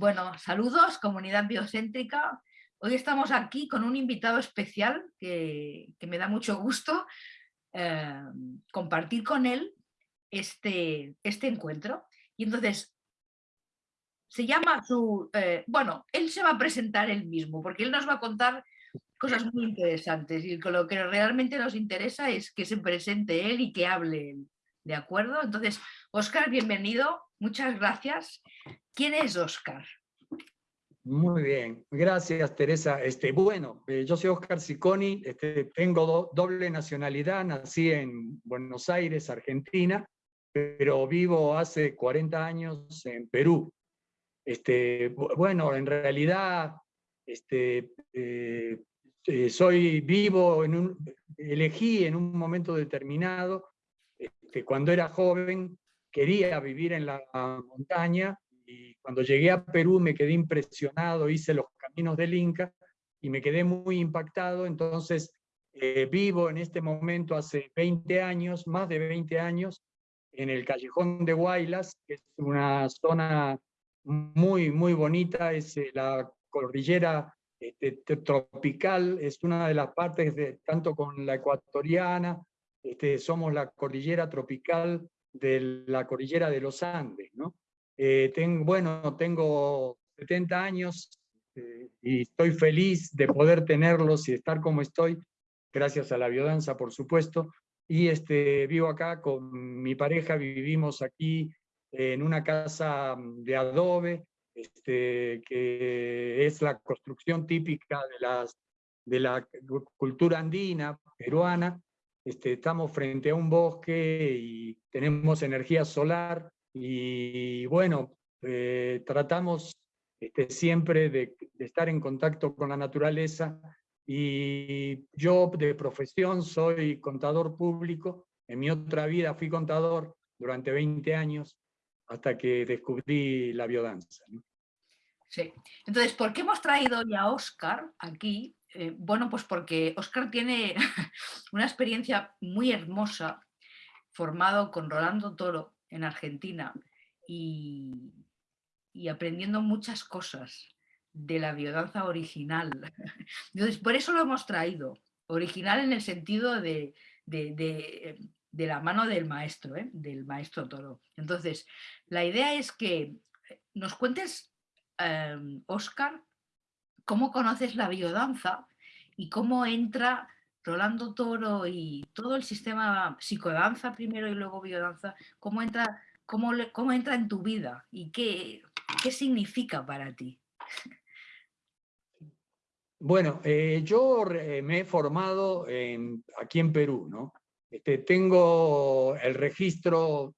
Bueno, saludos, comunidad biocéntrica. Hoy estamos aquí con un invitado especial que, me da mucho gusto eh, compartir con él este, este encuentro. Y entonces, se llama su... Eh, bueno, él se va a presentar él mismo, porque él nos va a contar cosas muy interesantes y lo que realmente nos interesa es que se presente él y que hable. ¿De acuerdo? Entonces, Óscar, bienvenido, muchas gracias. ¿Quién es Óscar? Muy bien, gracias Teresa. Este, bueno, eh, yo soy Óscar Siconi, este, tengo doble nacionalidad, nací en Buenos Aires, Argentina, pero vivo hace 40 años en Perú. Este, bueno, en realidad este, eh, eh, soy vivo, en un, elegí en un momento determinado, este, cuando era joven, quería vivir en la montaña, y cuando llegué a Perú me quedé impresionado, hice los caminos del Inca, y me quedé muy impactado, entonces eh, vivo en este momento hace 20 años, más de 20 años, en el Callejón de Guaylas, que es una zona muy, muy bonita, es eh, la cordillera este, tropical, es una de las partes, de, tanto con la ecuatoriana, este, somos la cordillera tropical de la cordillera de los Andes. ¿no? Eh, tengo, bueno, tengo 70 años eh, y estoy feliz de poder tenerlos y estar como estoy, gracias a la biodanza, por supuesto, y este, vivo acá con mi pareja, vivimos aquí en una casa de adobe, este, que es la construcción típica de, las, de la cultura andina, peruana. Este, estamos frente a un bosque y tenemos energía solar y bueno, eh, tratamos este, siempre de, estar en contacto con la naturaleza y yo de profesión soy contador público, en mi otra vida fui contador durante 20 años hasta que descubrí la biodanza. Sí. Entonces, ¿por qué hemos traído hoy a Oscar aquí? Eh, bueno, pues porque Oscar tiene una experiencia muy hermosa formado con Rolando Toro en Argentina y, aprendiendo muchas cosas de la biodanza original. Entonces, por eso lo hemos traído. Original en el sentido de, de, la mano del maestro, ¿eh? del maestro Toro. Entonces, la idea es que nos cuentes Oscar, em, cómo conoces la biodanza y cómo entra Rolando Toro y todo el sistema psicodanza primero y luego biodanza, cómo entra, cómo, cómo entra en tu vida y qué, qué significa para ti. Bueno, eh, yo me he formado aquí en Perú, ¿no? Este, tengo el registro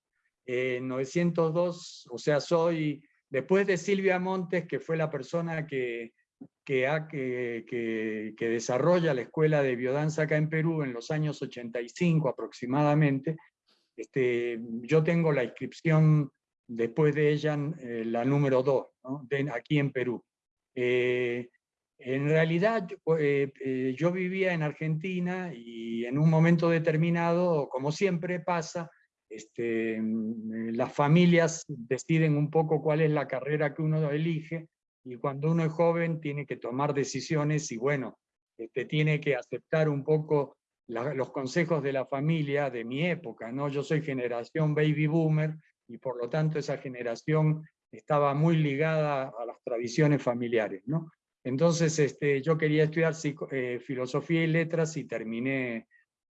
902, o sea, soy Después de Silvia Montes, que fue la persona que, que, desarrolla la escuela de biodanza acá en Perú en los años 85 aproximadamente, este, yo tengo la inscripción después de ella, eh, la número 2, aquí en Perú. Eh, en realidad eh, yo vivía en Argentina y en un momento determinado, como siempre pasa, este, mm, las familias deciden un poco cuál es la carrera que uno elige, y cuando uno es joven tiene que tomar decisiones y bueno, este, tiene que aceptar un poco los consejos de la familia de mi época, ¿no? Yo soy generación baby boomer y por lo tanto esa generación estaba muy ligada a las tradiciones familiares, ¿no? Entonces este, yo quería estudiar eh, filosofía y letras y terminé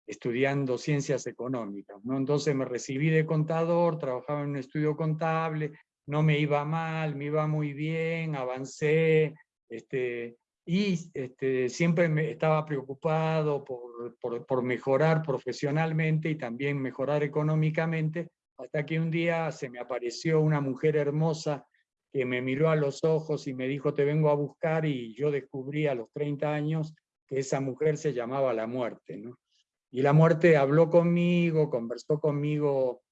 estudiando ciencias económicas. ¿no? Entonces me recibí de contador, trabajaba en un estudio contable, no me iba mal, me iba muy bien, avancé, este, y este, siempre me estaba preocupado por, por, mejorar profesionalmente y también mejorar económicamente, hasta que un día se me apareció una mujer hermosa que me miró a los ojos y me dijo, te vengo a buscar, y yo descubrí a los 30 años que esa mujer se llamaba la muerte. ¿no? Y la muerte habló conmigo, conversó conmigo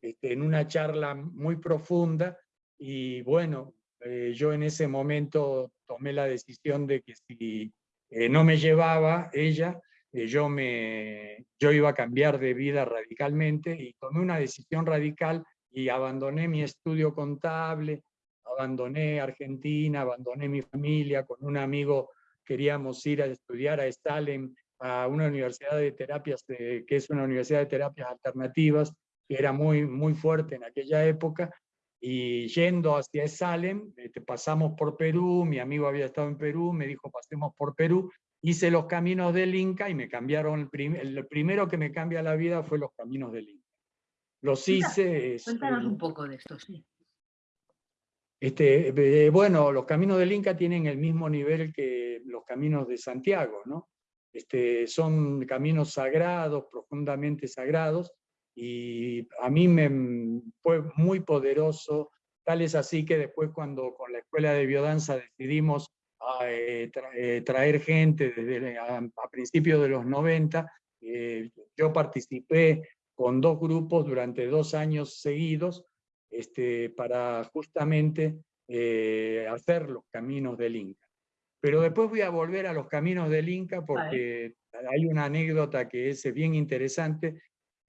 este, en una charla muy profunda y bueno, eh, yo en ese momento tomé la decisión de que si eh, no me llevaba ella, eh, yo, me, yo iba a cambiar de vida radicalmente y tomé una decisión radical y abandoné mi estudio contable, abandoné Argentina, abandoné mi familia, con un amigo queríamos ir a estudiar a Stalin, a una universidad de terapias, que es una universidad de terapias alternativas, que era muy, muy fuerte en aquella época, y yendo hacia Salem, este, pasamos por Perú, mi amigo había estado en Perú, me dijo pasemos por Perú, hice los caminos del Inca y me cambiaron, el, el primero que me cambia la vida fue los caminos del Inca. Los hice... Cuéntanos un poco de esto, sí. Este, eh, bueno, los caminos del Inca tienen el mismo nivel que los caminos de Santiago, ¿no? Este, son caminos sagrados, profundamente sagrados, y a mí me fue muy poderoso, tal es así que después cuando con la Escuela de Biodanza decidimos ah, eh, eh, traer gente desde a, principios de los 90, yo participé con dos grupos durante dos años seguidos, este, para justamente eh, hacer los caminos del Inca. Pero después voy a volver a los caminos del Inca porque hay una anécdota que es bien interesante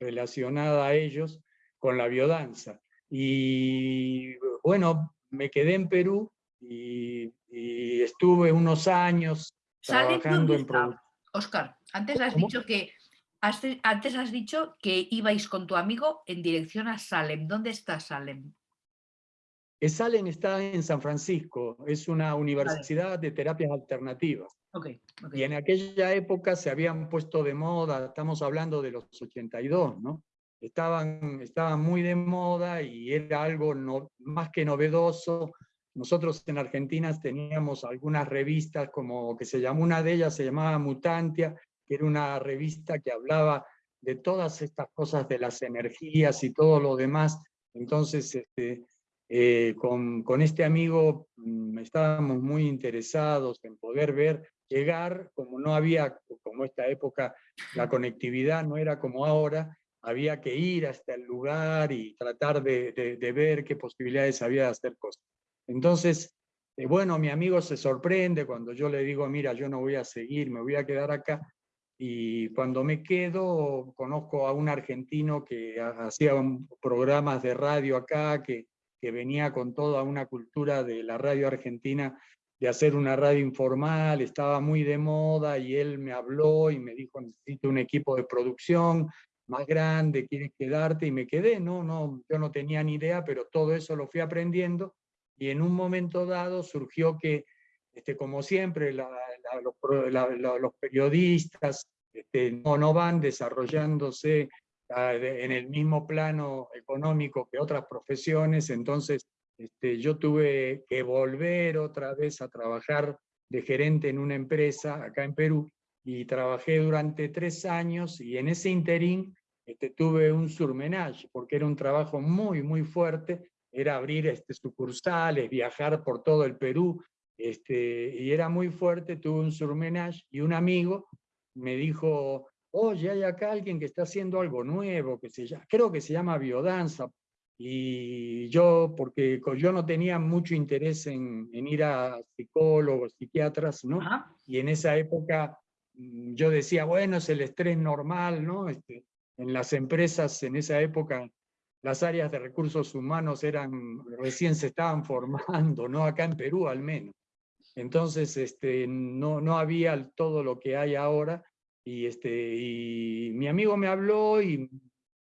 relacionada a ellos con la biodanza. Y bueno, me quedé en Perú y, estuve unos años trabajando en producción. Oscar, antes has dicho que antes has dicho que ibais con tu amigo en dirección a Salem. ¿Dónde está Salem? Eh, Salem está en San Francisco, es una universidad de terapias alternativas. Y en aquella época se habían puesto de moda, estamos hablando de los 82, ¿no? Estaban, estaban muy de moda y era algo no, más que novedoso. Nosotros en Argentina teníamos algunas revistas como que se llamó, una de ellas se llamaba Mutantia, que era una revista que hablaba de todas estas cosas de las energías y todo lo demás. Entonces, este, eh, con, con, este amigo mm, estábamos muy interesados en poder ver llegar, como no había, como esta época, la conectividad no era como ahora, había que ir hasta el lugar y tratar de, de, ver qué posibilidades había de hacer cosas. Entonces, eh, bueno, mi amigo se sorprende cuando yo le digo, mira, yo no voy a seguir, me voy a quedar acá, y cuando me quedo, conozco a un argentino que hacía programas de radio acá, que, que venía con toda una cultura de la radio argentina, de hacer una radio informal, estaba muy de moda, y él me habló y me dijo, necesito un equipo de producción más grande, ¿quieres quedarte? Y me quedé, no, no, yo no tenía ni idea, pero todo eso lo fui aprendiendo, y en un momento dado surgió que, este, como siempre, los, periodistas este, no, no van desarrollándose ah, en el mismo plano económico que otras profesiones, entonces este, yo tuve que volver otra vez a trabajar de gerente en una empresa acá en Perú, y trabajé durante tres años, y en ese interín este, tuve un surmenage, porque era un trabajo muy, muy fuerte, era abrir este, sucursales, viajar por todo el Perú, este, y era muy fuerte, tuve un surmenage, y un amigo me dijo, oye, hay acá alguien que está haciendo algo nuevo, que se llama, creo que se llama biodanza, y yo, porque yo no tenía mucho interés en, ir a psicólogos, psiquiatras, ¿no? Y en esa época mm, yo decía, bueno, es el estrés normal, ¿no? Este, en las empresas en esa época las áreas de recursos humanos eran, recién se estaban formando, ¿no? Acá en Perú al menos. Entonces, este, no, no había todo lo que hay ahora, y, este, y mi amigo me habló y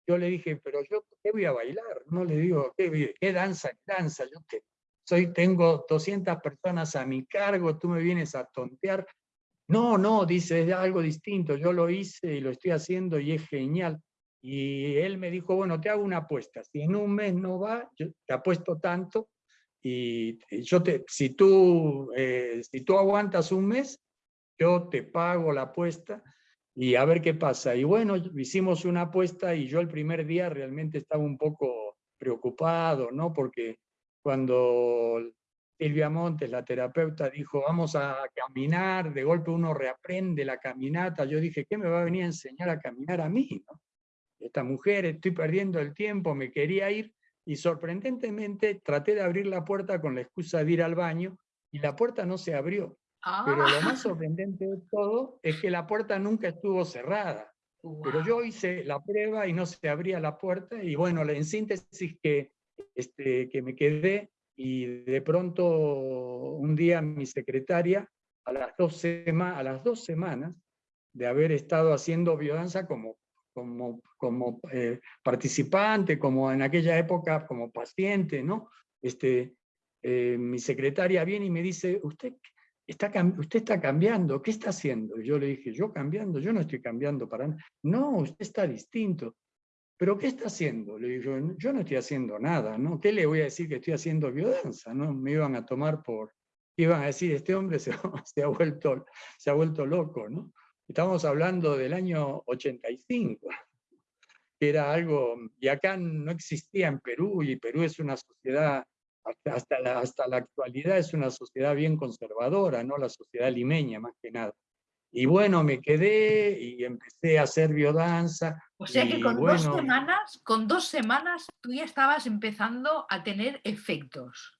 yo le dije, pero yo, ¿qué voy a bailar? No le digo, ¿qué, qué danza? ¿Qué danza? Yo que soy, tengo 200 personas a mi cargo, tú me vienes a tontear. No, no, dice, es algo distinto, yo lo hice y lo estoy haciendo y es genial. Y él me dijo, bueno, te hago una apuesta, si en un mes no va, yo te apuesto tanto, y yo te, si, tú, eh, si tú aguantas un mes, yo te pago la apuesta y a ver qué pasa. Y bueno, hicimos una apuesta y yo el primer día realmente estaba un poco preocupado, ¿no? Porque cuando Silvia Montes, la terapeuta, dijo, vamos a caminar, de golpe uno reaprende la caminata, yo dije, ¿qué me va a venir a enseñar a caminar a mí? Esta mujer, estoy perdiendo el tiempo, me quería ir, y sorprendentemente traté de abrir la puerta con la excusa de ir al baño y la puerta no se abrió. Pero lo más ah. sorprendente de todo es que la puerta nunca estuvo cerrada. Pero yo hice la prueba y no se abría la puerta y bueno, en síntesis que, este, que me quedé y de pronto un día mi secretaria, a las dos, a las dos semanas de haber estado haciendo biodanza como, como, como eh, participante, como en aquella época como paciente, ¿no? Este, eh, mi secretaria viene y me dice, usted está, usted está cambiando, ¿qué está haciendo? Y yo le dije, yo cambiando, yo no estoy cambiando para nada. No, usted está distinto. ¿Pero qué está haciendo? Le digo, yo no estoy haciendo nada, ¿no? ¿Qué le voy a decir que estoy haciendo biodanza? ¿no? Me iban a tomar por, iban a decir, este hombre se, se, ha, vuelto, se ha vuelto loco, ¿no? Estamos hablando del año 85, que era algo, y acá no existía en Perú, y Perú es una sociedad, hasta la, hasta la actualidad es una sociedad bien conservadora, ¿no? La sociedad limeña más que nada. Y bueno, me quedé y empecé a hacer biodanza. O sea que con dos semanas, con dos semanas tú ya estabas empezando a tener efectos.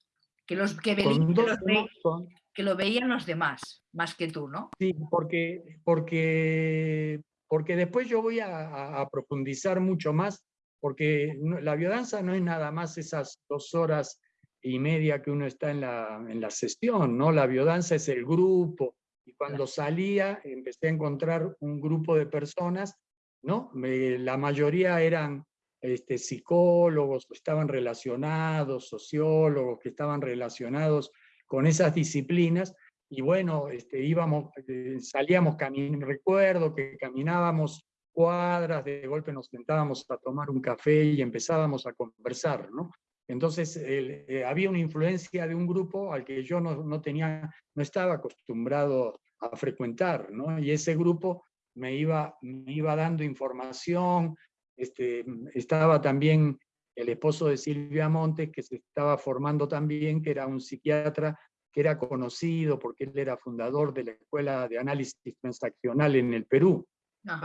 Que los que, que, lo veían los demás, más que tú, ¿no? Sí, porque, porque, porque después yo voy a, profundizar mucho más, porque la biodanza no es nada más esas dos horas y media que uno está en la, en la sesión, ¿no? La biodanza es el grupo, y cuando salía empecé a encontrar un grupo de personas, ¿no? la mayoría eran este, psicólogos, estaban relacionados, sociólogos, que estaban relacionados con esas disciplinas, y bueno, este, íbamos, eh, salíamos, recuerdo que caminábamos cuadras, de golpe nos sentábamos a tomar un café y empezábamos a conversar, ¿no? Entonces eh, había una influencia de un grupo al que yo no, tenía, no estaba acostumbrado a frecuentar, ¿no? Y ese grupo me iba, me iba dando información, este, estaba también el esposo de Silvia Montes, que se estaba formando también, que era un psiquiatra que era conocido porque él era fundador de la Escuela de Análisis Transaccional en el Perú.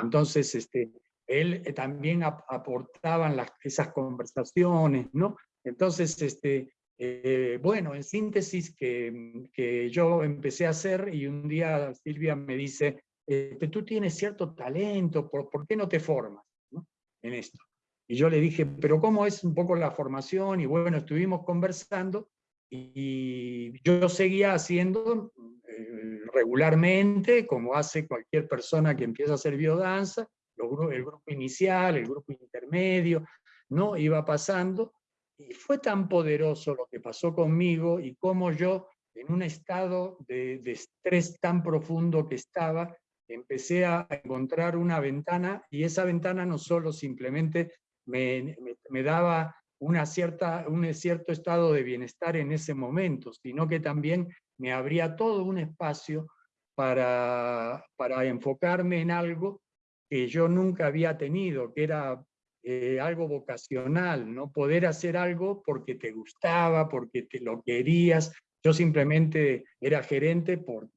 Entonces, este, él eh, también aportaba las, esas conversaciones, ¿no? Entonces, este, eh, bueno, en síntesis que, que, yo empecé a hacer y un día Silvia me dice, este, tú tienes cierto talento, ¿por, ¿por qué no te formas en esto? Y yo le dije, pero ¿cómo es un poco la formación? Y bueno, estuvimos conversando y yo seguía haciendo eh, regularmente, como hace cualquier persona que empieza a hacer biodanza, el grupo inicial, el grupo intermedio, ¿no? Iba pasando, y fue tan poderoso lo que pasó conmigo y cómo yo, en un estado de, estrés tan profundo que estaba, empecé a encontrar una ventana y esa ventana no solo simplemente me, daba una cierta, un cierto estado de bienestar en ese momento, sino que también me abría todo un espacio para, para enfocarme en algo que yo nunca había tenido, que era eh, algo vocacional, ¿no? Poder hacer algo porque te gustaba, porque te lo querías. Yo simplemente era gerente por,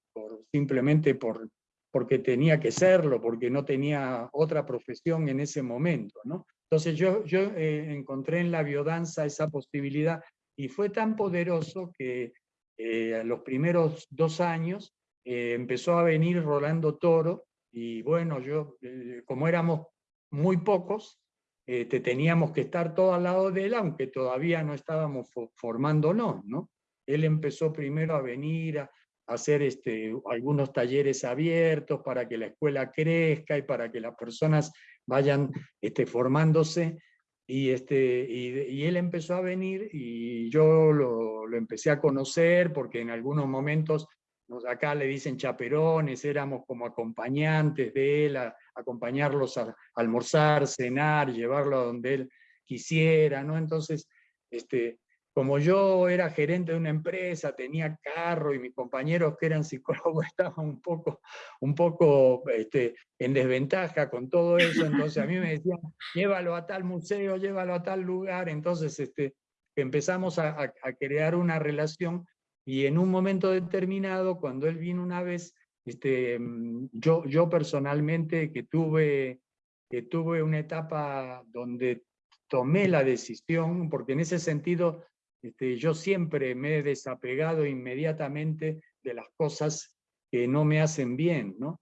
simplemente por, porque tenía que serlo, porque no tenía otra profesión en ese momento, ¿no? Entonces yo, yo eh, encontré en la biodanza esa posibilidad y fue tan poderoso que eh, los primeros dos años empezó a venir Rolando Toro y bueno, yo, como éramos muy pocos, te este, teníamos que estar todo al lado de él, aunque todavía no estábamos formándonos, ¿no? Él empezó primero a venir a, hacer este, algunos talleres abiertos para que la escuela crezca y para que las personas vayan este, formándose, y, este, y, él empezó a venir y yo lo, lo empecé a conocer porque en algunos momentos acá le dicen chaperones, éramos como acompañantes de él, a, acompañarlos a, almorzar, cenar, llevarlo a donde él quisiera, ¿no? Entonces, este, como yo era gerente de una empresa, tenía carro y mis compañeros que eran psicólogos estaban un poco, un poco este, en desventaja con todo eso, entonces a mí me decían, llévalo a tal museo, llévalo a tal lugar, entonces este, empezamos a, a crear una relación y en un momento determinado, cuando él vino una vez, este, mm, yo, yo personalmente que tuve, que tuve una etapa donde tomé la decisión, porque en ese sentido este, yo siempre me he desapegado inmediatamente de las cosas que no me hacen bien, ¿no?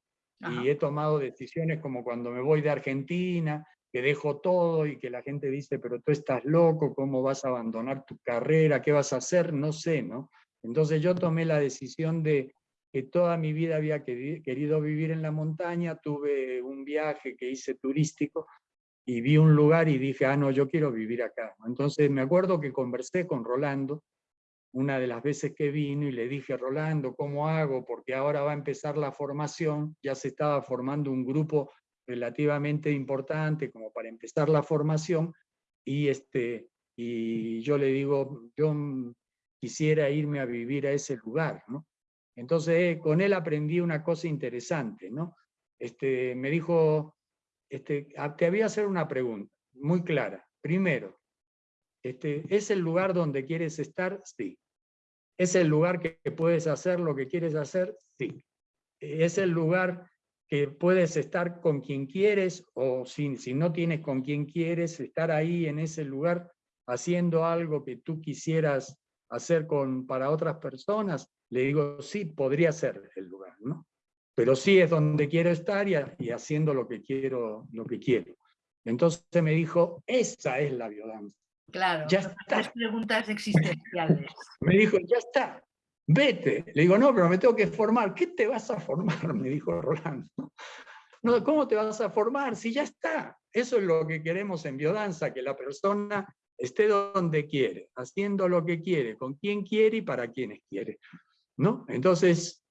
Y he tomado decisiones como cuando me voy de Argentina, que dejo todo y que la gente dice, pero tú estás loco, ¿cómo vas a abandonar tu carrera? ¿Qué vas a hacer? No sé, ¿no? Entonces yo tomé la decisión de que toda mi vida había querido vivir en la montaña, tuve un viaje que hice turístico y vi un lugar y dije, ah, no, yo quiero vivir acá. Entonces me acuerdo que conversé con Rolando, una de las veces que vino, y le dije, Rolando, ¿cómo hago? Porque ahora va a empezar la formación, ya se estaba formando un grupo relativamente importante como para empezar la formación, y, este, y yo le digo, yo quisiera irme a vivir a ese lugar, ¿no? Entonces con él aprendí una cosa interesante, ¿no? Este, me dijo, este, te voy a hacer una pregunta muy clara. Primero, este, ¿es el lugar donde quieres estar? Sí. ¿Es el lugar que puedes hacer lo que quieres hacer? Sí. ¿Es el lugar que puedes estar con quien quieres o si, si no tienes con quien quieres, estar ahí en ese lugar haciendo algo que tú quisieras hacer con, para otras personas? Le digo, sí, podría ser el lugar, ¿no? pero sí es donde quiero estar y, haciendo lo que quiero, lo que quiero. Entonces me dijo, esa es la biodanza. Claro, ya está. Preguntas existenciales. Me dijo, ya está, vete. Le digo, no, pero me tengo que formar. ¿Qué te vas a formar? Me dijo Rolando. No, ¿cómo te vas a formar? Si ya está. Eso es lo que queremos en biodanza, que la persona esté donde quiere, haciendo lo que quiere, con quien quiere y para quienes quiere. ¿No? Entonces,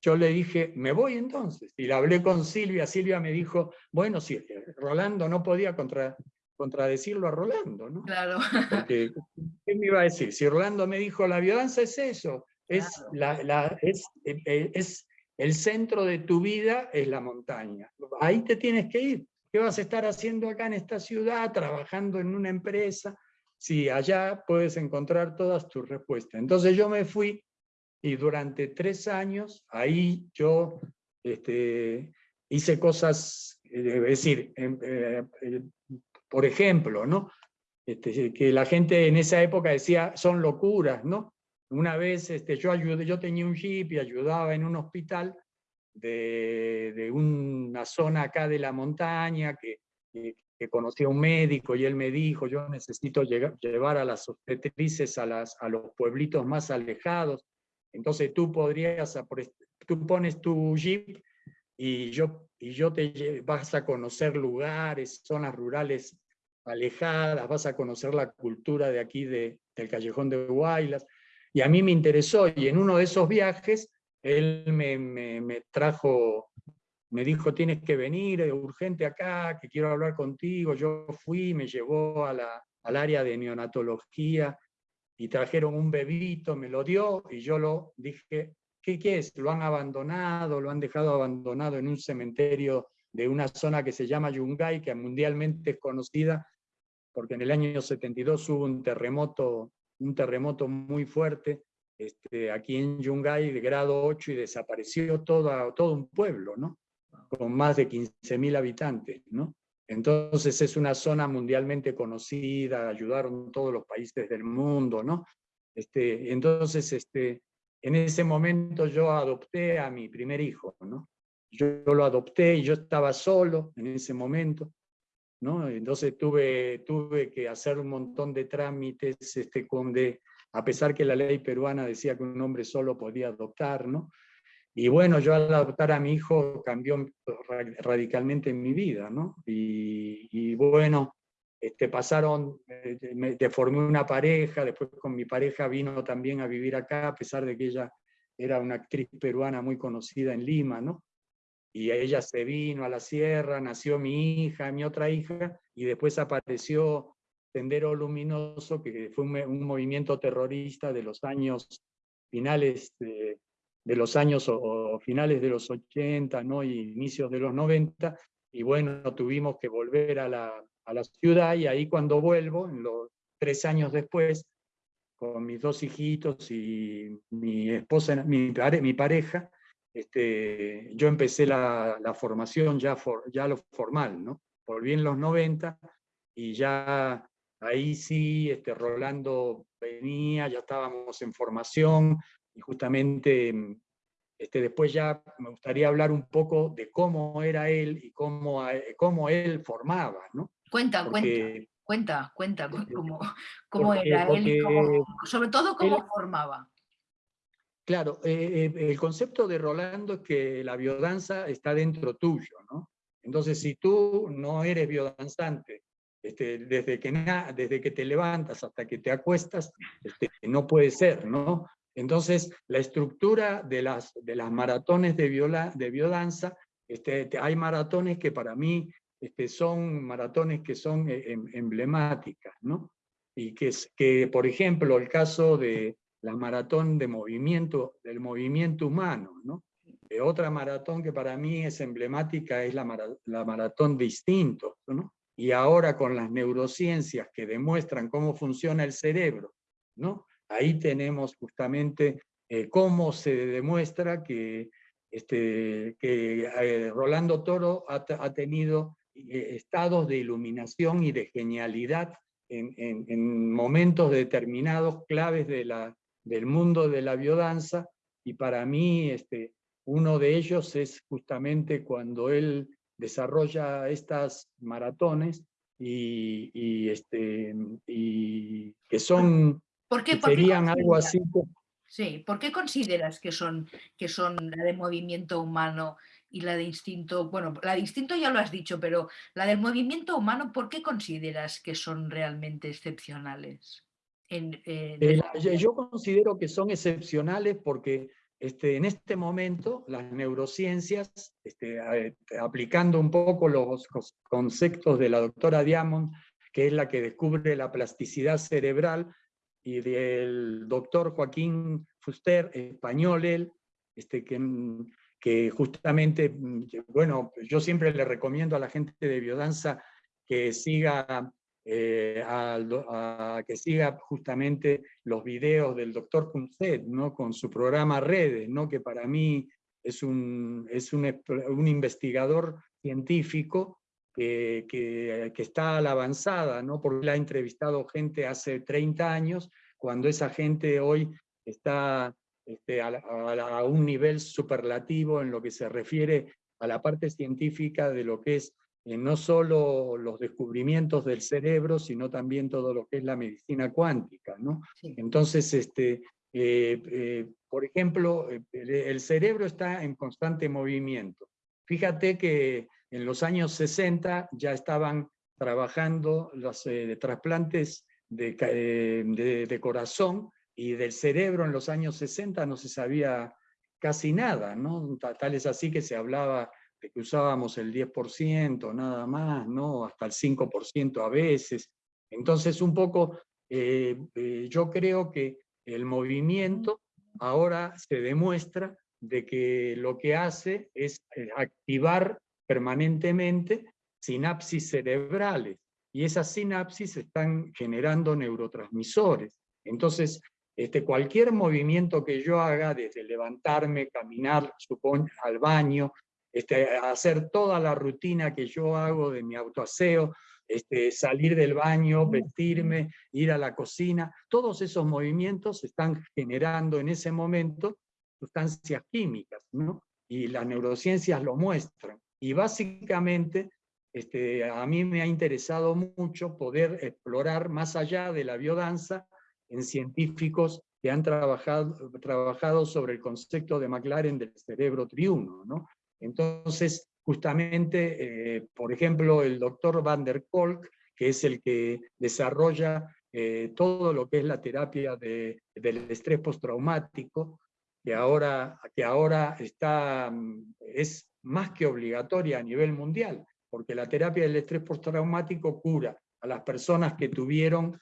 yo le dije, me voy entonces. Y le hablé con Silvia, Silvia me dijo, bueno, si Rolando no podía contra, contradecirlo a Rolando, ¿no? Claro. Porque, ¿qué me iba a decir? Si Rolando me dijo, la biodanza es eso, es, la, es, eh, eh, es el centro de tu vida, es la montaña. Ahí te tienes que ir. ¿Qué vas a estar haciendo acá en esta ciudad, trabajando en una empresa? Si allá puedes encontrar todas tus respuestas. Entonces yo me fui y durante tres años ahí yo este, hice cosas, eh, es decir, em, eh, eh, por ejemplo, ¿no? Este, que la gente en esa época decía, son locuras, ¿no? Una vez este, yo, ayudé, yo tenía un jeep y ayudaba en un hospital de, de una zona acá de la montaña que, que, conocía a un médico y él me dijo, yo necesito llevar a las obstetrices a los pueblitos más alejados entonces tú podrías, tú pones tu jeep y yo, y yo te vas a conocer lugares, zonas rurales alejadas, vas a conocer la cultura de aquí de, del Callejón de Guaylas. Y a mí me interesó, y en uno de esos viajes, él me, me, trajo, me dijo, tienes que venir urgente acá, que quiero hablar contigo. Yo fui, me llevó a la, al área de neonatología, y trajeron un bebito, me lo dio y yo lo dije, ¿qué, ¿qué, es? Lo han abandonado, lo han dejado abandonado en un cementerio de una zona que se llama Yungay, que mundialmente es conocida porque en el año 72 hubo un terremoto, un terremoto muy fuerte este, aquí en Yungay de grado 8 y desapareció todo, todo un pueblo, ¿no? Con más de 15.000 habitantes. ¿no? Entonces es una zona mundialmente conocida, ayudaron todos los países del mundo, ¿no? Este, entonces, este, en ese momento yo adopté a mi primer hijo, ¿no? Yo, lo adopté y yo estaba solo en ese momento, ¿no? Entonces tuve, tuve que hacer un montón de trámites, este, con de, a pesar que la ley peruana decía que un hombre solo podía adoptar, ¿no? Y bueno, yo al adoptar a mi hijo cambió radicalmente en mi vida, ¿no? Y, bueno, este, pasaron, eh, me, formé una pareja, después con mi pareja vino también a vivir acá, a pesar de que ella era una actriz peruana muy conocida en Lima, ¿no? Y ella se vino a la sierra, nació mi hija, mi otra hija, y después apareció Tendero Luminoso, que fue un, un movimiento terrorista de los años finales de de los años o, finales de los 80 ¿no? y inicios de los 90, y bueno, tuvimos que volver a la, a la ciudad, y ahí cuando vuelvo, en los tres años después, con mis dos hijitos y mi esposa, mi, mi pareja, este, yo empecé la, la formación ya, for, ya lo formal, ¿no? Volví en los 90 y ya ahí sí, este, Rolando venía, ya estábamos en formación, y justamente mm, este, después ya me gustaría hablar un poco de cómo era él y cómo, eh, cómo él formaba, ¿no? Cuenta, cuenta, cuenta, cuenta cómo, cómo era él y sobre todo cómo formaba. Claro, eh, eh, el concepto de Rolando es que la biodanza está dentro tuyo, ¿no? Entonces, si tú no eres biodanzante, este, desde, que desde que te levantas hasta que te acuestas, este, no puede ser, ¿no? Entonces, la estructura de las, de las maratones de, viola, de biodanza, este, hay maratones que para mí este, son maratones que son eh, em, emblemáticas, ¿no? Y que, que, por ejemplo, el caso de la maratón de movimiento, del movimiento humano, ¿no? Eh, otra maratón que para mí es emblemática es la, la maratón de instintos, ¿no? Y ahora con las neurociencias que demuestran cómo funciona el cerebro, ¿no? Ahí tenemos justamente eh, cómo se demuestra que, este, que eh, Rolando Toro ha, tenido estados de iluminación y de genialidad en, en, momentos determinados claves de la, del mundo de la biodanza, y para mí este, uno de ellos es justamente cuando él desarrolla estas maratones y, este, y que son, ¿Por qué, serían algo así. Sí, ¿por qué consideras que son, que son la de movimiento humano y la de instinto? Bueno, la de instinto ya lo has dicho, pero la del movimiento humano, ¿por qué consideras que son realmente excepcionales? Eh, yo considero que son excepcionales porque este, en este momento las neurociencias, este, aplicando un poco los conceptos de la doctora Diamond, que es la que descubre la plasticidad cerebral, y del doctor Joaquín Fuster, español él, este, que, que justamente, bueno, yo siempre le recomiendo a la gente de biodanza que siga eh, que siga justamente los videos del doctor Punset, ¿no? con su programa Redes, ¿no? que para mí es un, es un, un investigador científico que, que, que, está a la avanzada, ¿no? porque él ha entrevistado gente hace 30 años, cuando esa gente hoy está este, a, a, un nivel superlativo en lo que se refiere a la parte científica de lo que es eh, no solo los descubrimientos del cerebro, sino también todo lo que es la medicina cuántica. ¿no? Entonces, este, eh, eh, por ejemplo, el, cerebro está en constante movimiento. Fíjate que en los años 60 ya estaban trabajando los trasplantes de, de, de, corazón y del cerebro en los años 60 no se sabía casi nada, ¿no? Tal es así que se hablaba que usábamos el 10%, nada más, ¿no? hasta el 5% a veces. Entonces, un poco, eh, eh, yo creo que el movimiento ahora se demuestra de que lo que hace es eh, activar permanentemente sinapsis cerebrales, y esas sinapsis están generando neurotransmisores. Entonces, este, cualquier movimiento que yo haga, desde levantarme, caminar, supongo, al baño, este, hacer toda la rutina que yo hago de mi autoaseo, este, salir del baño, vestirme, ir a la cocina, todos esos movimientos están generando en ese momento sustancias químicas, ¿no? y las neurociencias lo muestran. Y básicamente este, a mí me ha interesado mucho poder explorar más allá de la biodanza en científicos que han trabajado, trabajado sobre el concepto de McLaren del cerebro triuno, ¿no? Entonces, justamente, eh, por ejemplo, el doctor Van der Kolk, que es el que desarrolla eh, todo lo que es la terapia del estrés postraumático, que ahora, que ahora está, mm, es más que obligatoria a nivel mundial, porque la terapia del estrés postraumático cura a las personas que tuvieron,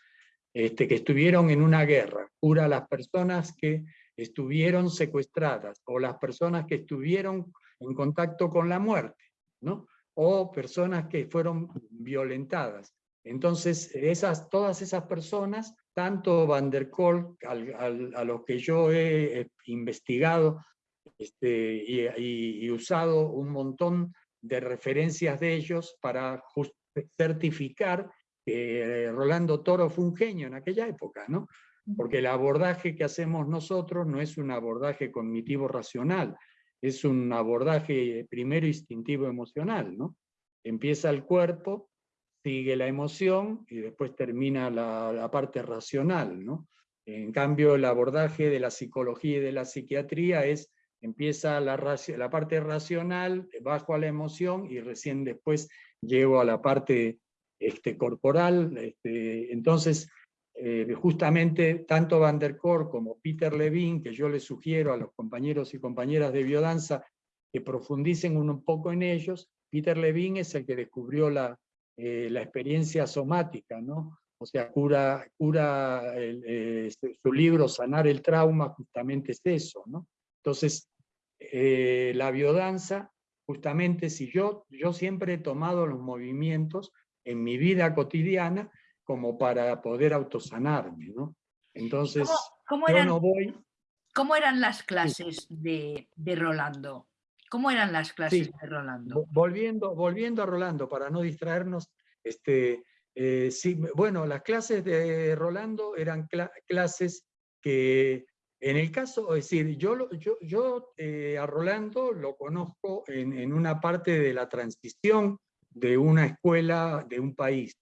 este, que estuvieron en una guerra, cura a las personas que estuvieron secuestradas, o las personas que estuvieron en contacto con la muerte, ¿no? o personas que fueron violentadas. Entonces, esas, todas esas personas, tanto Van der Kolk, a los que yo he investigado este, y, usado un montón de referencias de ellos para certificar que Rolando Toro fue un genio en aquella época, ¿no? Porque el abordaje que hacemos nosotros no es un abordaje cognitivo racional, es un abordaje primero instintivo emocional, ¿no? Empieza el cuerpo, sigue la emoción y después termina la, parte racional, ¿no? En cambio, el abordaje de la psicología y de la psiquiatría es, empieza la, parte racional, bajo a la emoción y recién después llego a la parte este, corporal. Este, entonces, eh, justamente tanto Van der Koor como Peter Levine, que yo les sugiero a los compañeros y compañeras de biodanza que profundicen un poco en ellos, Peter Levine es el que descubrió la, eh, experiencia somática, ¿no? O sea, cura, cura eh, este, su libro Sanar el Trauma, justamente es eso, ¿no? Entonces, la biodanza, justamente si yo, yo siempre he tomado los movimientos en mi vida cotidiana como para poder autosanarme, ¿no? Entonces, ¿Cómo, eran, no voy... ¿Cómo eran las clases de, Rolando? ¿Cómo eran las clases de Rolando? Volviendo, volviendo a Rolando, para no distraernos, este, eh, sí, bueno, las clases de Rolando eran clases que, en el caso, es decir, yo, eh, a Rolando lo conozco en, una parte de la transición de una escuela de un país.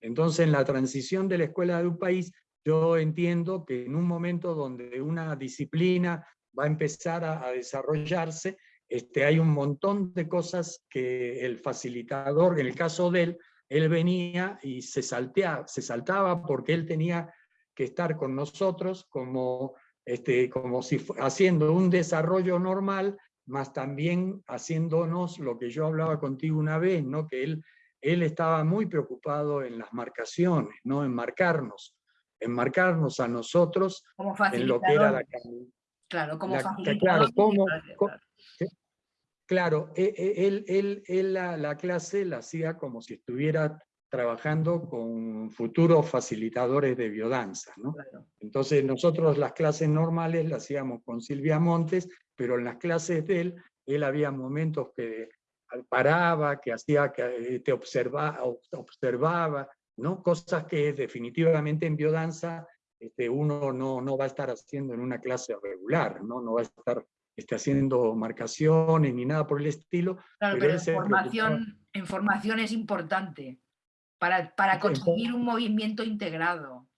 Entonces, en la transición de la escuela de un país, yo entiendo que en un momento donde una disciplina va a empezar a, desarrollarse, este, hay un montón de cosas que el facilitador, en el caso de él, él venía y se, saltea, se saltaba porque él tenía que estar con nosotros como, este, como si haciendo un desarrollo normal, más también haciéndonos lo que yo hablaba contigo una vez, ¿no? que él él estaba muy preocupado en las marcaciones, ¿no? en marcarnos, en marcarnos a nosotros en lo que era la Claro, como facilitador. Claro, e, e, él, él, la, clase la hacía como si estuviera trabajando con futuros facilitadores de biodanza. ¿no? Entonces nosotros las clases normales las hacíamos con Silvia Montes, pero en las clases de él, él había momentos que paraba, que hacía que eh, te observa, observaba, ¿no? cosas que definitivamente en biodanza este, uno no, no va a estar haciendo en una clase regular, no, no va a estar este, haciendo marcaciones ni nada por el estilo. Claro, pero, en, formación, es importante para, para conseguir un movimiento integrado.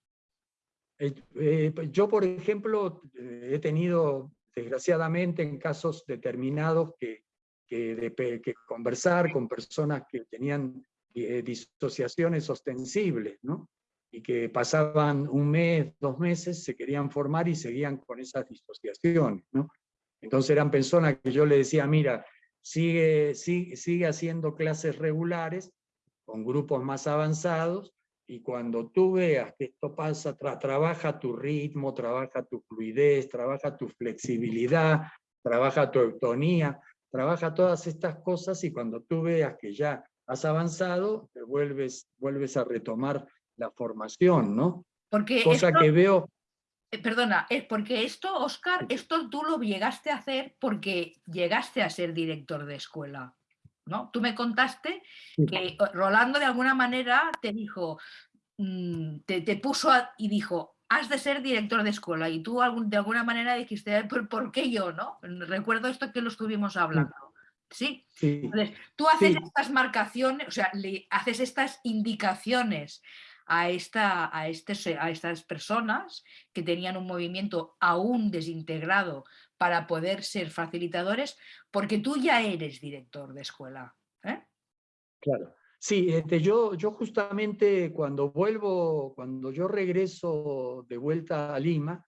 Eh, eh, pues yo, por ejemplo, he tenido, desgraciadamente, en casos determinados que que, que conversar con personas que tenían eh, disociaciones ostensibles, ¿no? y que pasaban un mes, dos meses, se querían formar y seguían con esas disociaciones. ¿no? Entonces eran personas que yo le decía, mira, sigue, sigue, sigue haciendo clases regulares con grupos más avanzados, y cuando tú veas que esto pasa, trabaja tu ritmo, trabaja tu fluidez, trabaja tu flexibilidad, trabaja tu eutonía, trabaja todas estas cosas y cuando tú veas que ya has avanzado, te vuelves, vuelves a retomar la formación, ¿no? Porque Cosa que veo... Eh, perdona, es porque esto, Oscar, esto tú lo llegaste a hacer porque llegaste a ser director de escuela, ¿no? Tú me contaste que Rolando de alguna manera te dijo, mm, te, te puso y dijo, has de ser director de escuela y tú de alguna manera dijiste, ¿por, qué yo? no? Recuerdo esto que lo estuvimos hablando. ¿Sí? Entonces, tú haces estas marcaciones, o sea, le haces estas indicaciones a, esta, a, este, a estas personas que tenían un movimiento aún desintegrado para poder ser facilitadores, porque tú ya eres director de escuela. ¿eh? Claro. Sí, este, yo, yo justamente cuando vuelvo, cuando yo regreso de vuelta a Lima,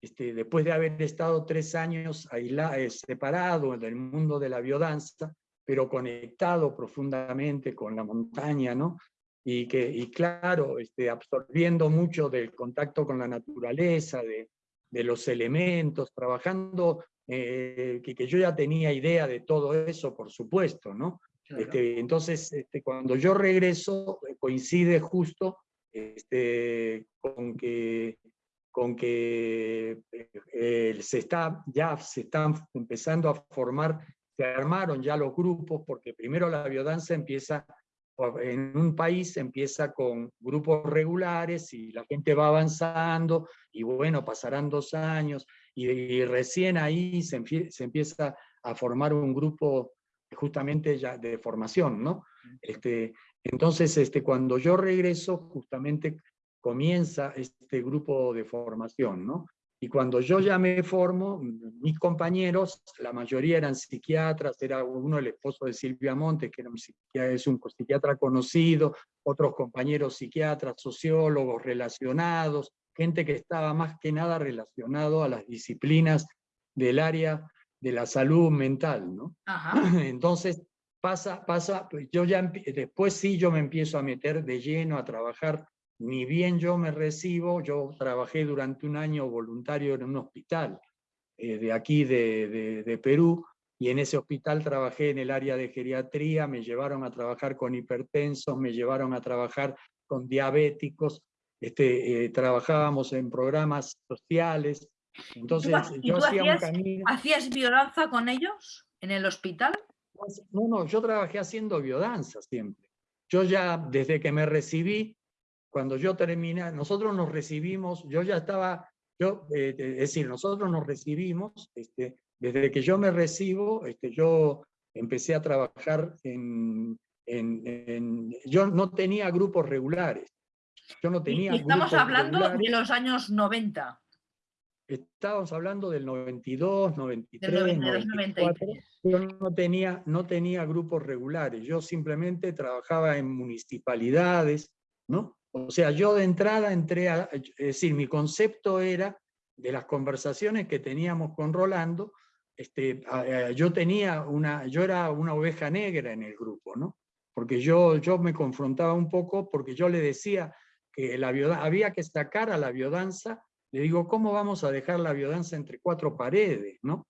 este, después de haber estado tres años aislado, eh, separado del mundo de la biodanza, pero conectado profundamente con la montaña, ¿no? Y, que, y claro, este, absorbiendo mucho del contacto con la naturaleza, de, de los elementos, trabajando, eh, que, que, yo ya tenía idea de todo eso, por supuesto, ¿no? Este, entonces, este, cuando yo regreso, eh, coincide justo este, con que, con que eh, se está, ya se están empezando a formar, se armaron ya los grupos, porque primero la biodanza empieza, en un país empieza con grupos regulares y la gente va avanzando, y bueno, pasarán dos años, y, recién ahí se, se empieza a formar un grupo justamente ya de formación, ¿no? Este, Entonces, este, cuando yo regreso, justamente comienza este grupo de formación, ¿no? Y cuando yo ya me formo, mis compañeros, la mayoría eran psiquiatras, era uno el esposo de Silvia Montes, que era un es un psiquiatra conocido, otros compañeros psiquiatras, sociólogos relacionados, gente que estaba más que nada relacionado a las disciplinas del área de la salud mental, ¿no? Entonces, pasa, pasa, pues, yo ya, después sí yo me empiezo a meter de lleno a trabajar ni bien yo me recibo, yo trabajé durante un año voluntario en un hospital eh, de aquí de, de, Perú, y en ese hospital trabajé en el área de geriatría, me llevaron a trabajar con hipertensos, me llevaron a trabajar con diabéticos, este, eh, trabajábamos en programas sociales, entonces yo hacía hacías, un camino... ¿Hacías biodanza con ellos en el hospital? Pues, no, no, yo trabajé haciendo biodanza siempre. Yo ya desde que me recibí, cuando yo terminé, nosotros nos recibimos, yo ya estaba, yo, eh, eh, es decir, nosotros nos recibimos, este, desde que yo me recibo, este, yo empecé a trabajar en, en, yo no tenía grupos regulares. Yo no tenía y estamos hablando de los años 90. Estábamos hablando del 92, 93, 94. Yo no tenía, no tenía grupos regulares, yo simplemente trabajaba en municipalidades, ¿no? O sea, yo de entrada entré a, es decir, mi concepto era, de las conversaciones que teníamos con Rolando, este, yo tenía una, yo era una oveja negra en el grupo, ¿no? Porque yo, yo me confrontaba un poco, porque yo le decía que la había que sacar a la biodanza, le digo, ¿cómo vamos a dejar la biodanza entre cuatro paredes, no?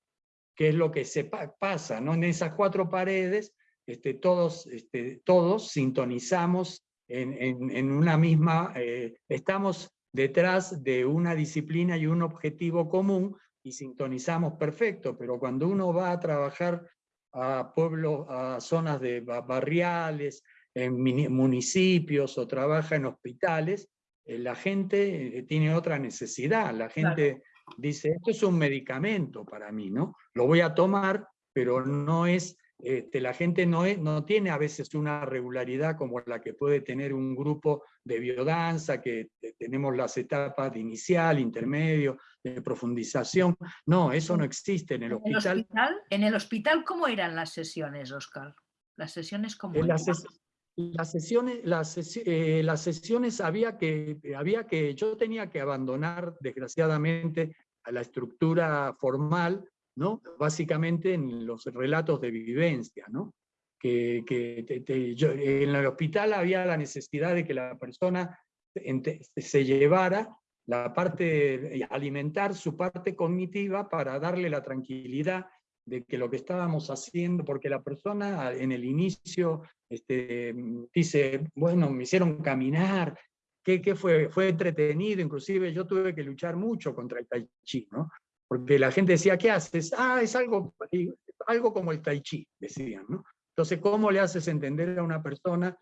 ¿Qué es lo que se pasa, no? En esas cuatro paredes, este, todos, este, todos sintonizamos en, una misma, eh, estamos detrás de una disciplina y un objetivo común y sintonizamos perfecto, pero cuando uno va a trabajar a pueblos, a zonas de barriales, en municipios o trabaja en hospitales, eh, la gente eh, tiene otra necesidad, la gente dice, esto es un medicamento para mí, ¿no? Lo voy a tomar, pero no es este, la gente no, no tiene a veces una regularidad como la que puede tener un grupo de biodanza, que tenemos las etapas de inicial, intermedio, de profundización. No, eso no existe en el hospital. ¿En el hospital, cómo eran las sesiones, Oscar? Las sesiones como... Las, las, sesiones, las, eh, las sesiones había que, había que, yo tenía que abandonar desgraciadamente a la estructura formal ¿no? Básicamente en los relatos de vivencia, ¿no? Que, en el hospital había la necesidad de que la persona se llevara la parte, alimentar su parte cognitiva para darle la tranquilidad de que lo que estábamos haciendo, porque la persona en el inicio este, dice, bueno, me hicieron caminar, ¿qué, fue? Fue entretenido, inclusive yo tuve que luchar mucho contra el tai chi, ¿no? Porque la gente decía, ¿qué haces? Ah, es algo, algo como el tai chi, decían. ¿no? Entonces, ¿cómo le haces entender a una persona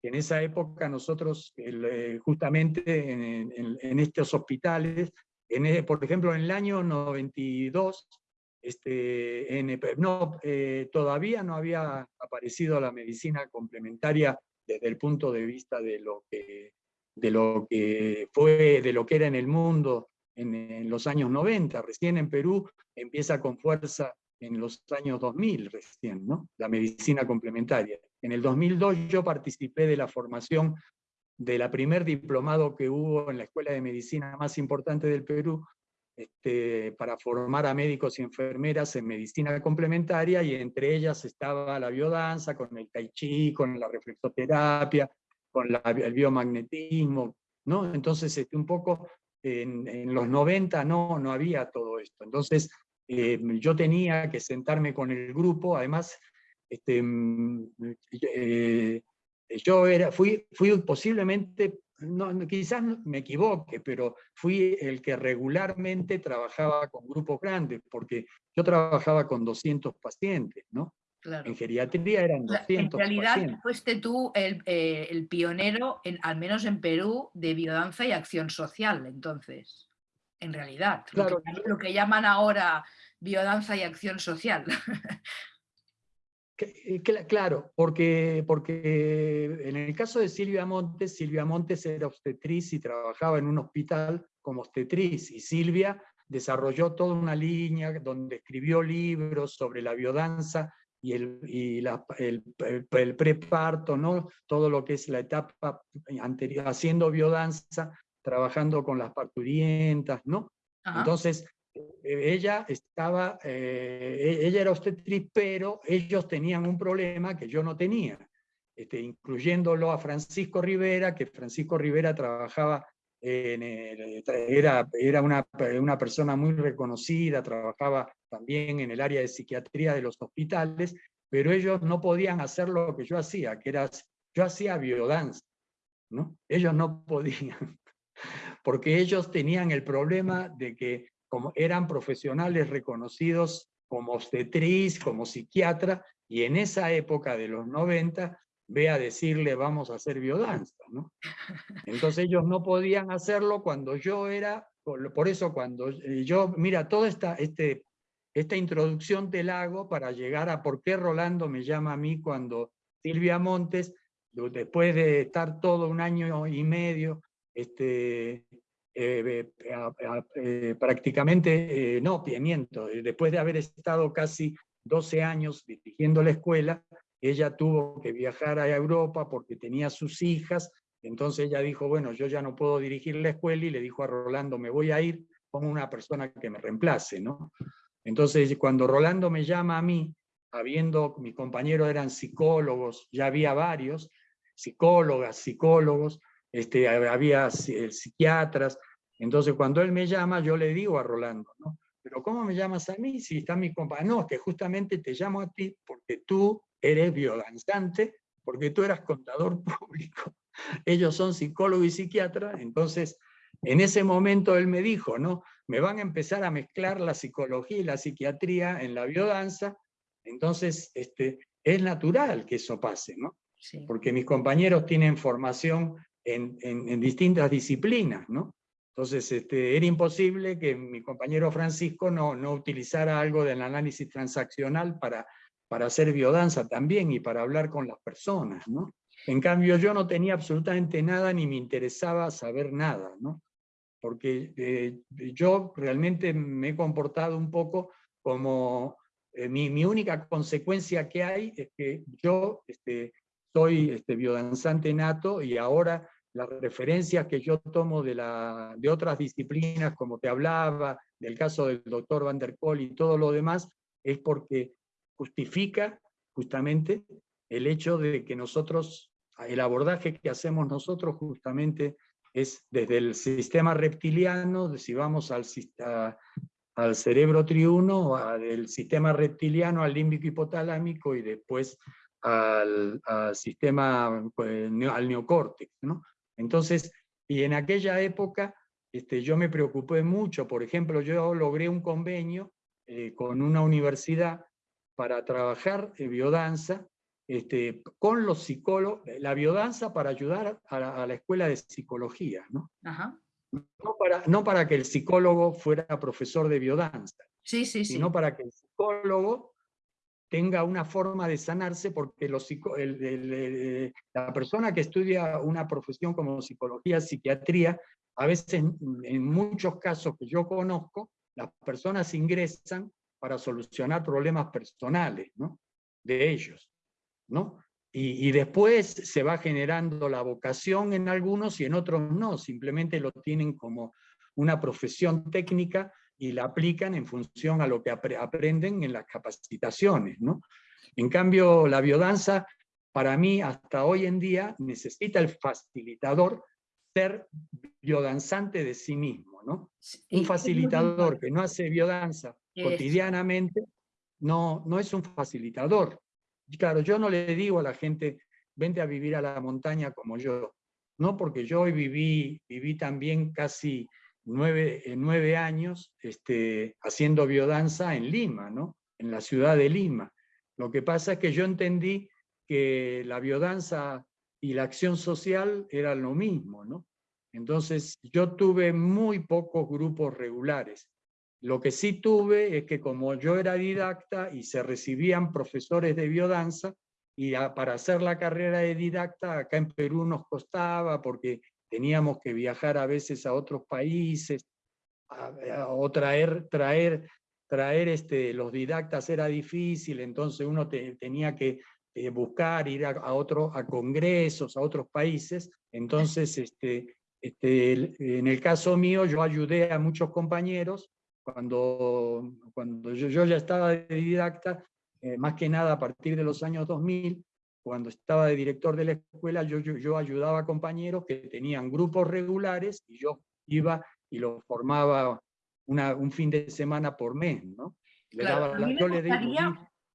que en esa época nosotros, eh, justamente en, estos hospitales, en, por ejemplo, en el año 92, este, en, no, eh, todavía no había aparecido la medicina complementaria desde el punto de vista de lo de lo que fue, de lo que era en el mundo en, los años 90, recién en Perú empieza con fuerza en los años 2000 recién, ¿no? la medicina complementaria. En el 2002 yo participé de la formación de la primer diplomado que hubo en la escuela de medicina más importante del Perú, este, para formar a médicos y enfermeras en medicina complementaria, y entre ellas estaba la biodanza, con el tai chi, con la reflexoterapia, con el biomagnetismo, ¿no? Entonces, este, un poco en, los 90 no, no había todo esto. Entonces eh, yo tenía que sentarme con el grupo, además este, mm, eh, yo era, fui, fui posiblemente, no, quizás me equivoque, pero fui el que regularmente trabajaba con grupos grandes, porque yo trabajaba con 200 pacientes, ¿no? En geriatría eran 200 En realidad fuiste tú eh, el, pionero, en, al menos en Perú, de biodanza y acción social, entonces. En realidad, lo, que, llaman ahora biodanza y acción social. Eh, claro, porque, porque en el caso de Silvia Montes, Silvia Montes era obstetriz y trabajaba en un hospital como obstetriz, y Silvia desarrolló toda una línea donde escribió libros sobre la biodanza y el, y el, preparto, ¿no? todo lo que es la etapa anterior, haciendo biodanza, trabajando con las parturientas, ¿no? Entonces, eh, ella estaba, eh, e-, ella era obstetriz, pero ellos tenían un problema que yo no tenía, este, incluyéndolo a Francisco Rivera, que Francisco Rivera trabajaba, en era, era una, una persona muy reconocida, trabajaba también en el área de psiquiatría de los hospitales, pero ellos no podían hacer lo que yo hacía, que era, yo hacía biodanza, ¿no? Ellos no podían, porque ellos tenían el problema de que como eran profesionales reconocidos como obstetriz, como psiquiatra, y en esa época de los 90, ve a decirle vamos a hacer biodanza, ¿no? Entonces ellos no podían hacerlo cuando yo era, por eso cuando yo, mira, toda esta, este, esta introducción te la hago para llegar a por qué Rolando me llama a mí cuando Silvia Montes, después de estar todo un año y medio este, eh, eh, prácticamente, eh, no, miento, después de haber estado casi 12 años dirigiendo la escuela, ella tuvo que viajar a Europa porque tenía sus hijas, entonces ella dijo, bueno, yo ya no puedo dirigir la escuela, y le dijo a Rolando, me voy a ir, con una persona que me reemplace, ¿no? Entonces, cuando Rolando me llama a mí, habiendo, mis compañeros eran psicólogos, ya había varios, psicólogas, psicólogos, este, había psiquiatras, entonces cuando él me llama, yo le digo a Rolando, ¿no? Pero ¿cómo me llamas a mí si está mi compañero? No, que justamente te llamo a ti porque tú eres biodanzante, porque tú eras contador público. Ellos son psicólogo y psiquiatra, entonces en ese momento él me dijo, ¿no? Me van a empezar a mezclar la psicología y la psiquiatría en la biodanza, entonces este, es natural que eso pase, ¿no? Porque mis compañeros tienen formación en, distintas disciplinas, ¿no? Entonces, este, era imposible que mi compañero Francisco no, no utilizara algo del análisis transaccional para, para hacer biodanza también y para hablar con las personas, ¿no? En cambio, yo no tenía absolutamente nada ni me interesaba saber nada, ¿no? Porque eh, yo realmente me he comportado un poco como... Eh, mi, mi, única consecuencia que hay es que yo este, soy este, biodanzante nato y ahora las referencias que yo tomo de, la, de otras disciplinas, como te hablaba, del caso del doctor Van der Kool y todo lo demás, es porque justifica justamente el hecho de que nosotros, el abordaje que hacemos nosotros justamente es desde el sistema reptiliano, si vamos al, cerebro triuno, del sistema reptiliano al límbico hipotalámico y después al, al sistema, pues, al neocórtex, ¿no? Entonces, y en aquella época este, yo me preocupé mucho, por ejemplo, yo logré un convenio eh, con una universidad para trabajar en biodanza este, con los psicólogos, la biodanza para ayudar a la, escuela de psicología, ¿no? No, para, no para que el psicólogo fuera profesor de biodanza, sí, sí, sino para que el psicólogo tenga una forma de sanarse, porque los, la persona que estudia una profesión como psicología, psiquiatría, a veces en, muchos casos que yo conozco, las personas ingresan para solucionar problemas personales ¿no? de ellos. ¿No? Y, y, después se va generando la vocación en algunos y en otros no, simplemente lo tienen como una profesión técnica y la aplican en función a lo que aprenden en las capacitaciones. ¿no? En cambio, la biodanza, para mí, hasta hoy en día, necesita el facilitador ser biodanzante de sí mismo. ¿no? Un facilitador que no hace biodanza cotidianamente, no, no es un facilitador. Claro, yo no le digo a la gente, vente a vivir a la montaña como yo. No, porque yo hoy viví, viví también casi nueve, nueve años este, haciendo biodanza en Lima, ¿no? en la ciudad de Lima. Lo que pasa es que yo entendí que la biodanza y la acción social eran lo mismo, ¿no? Entonces yo tuve muy pocos grupos regulares. Lo que sí tuve es que como yo era didacta y se recibían profesores de biodanza, y para hacer la carrera de didacta acá en Perú nos costaba porque teníamos que viajar a veces a otros países, o traer, traer, traer este, los didactas era difícil, entonces uno tenía que eh, buscar, ir a, a, a congresos, a otros países, entonces este, este, en el caso mío yo ayudé a muchos compañeros cuando, cuando yo, yo ya estaba de didacta, eh, más que nada a partir de los años 2000, cuando estaba de director de la escuela, yo, yo, yo, ayudaba a compañeros que tenían grupos regulares y yo iba y los formaba una, un fin de semana por mes. ¿no?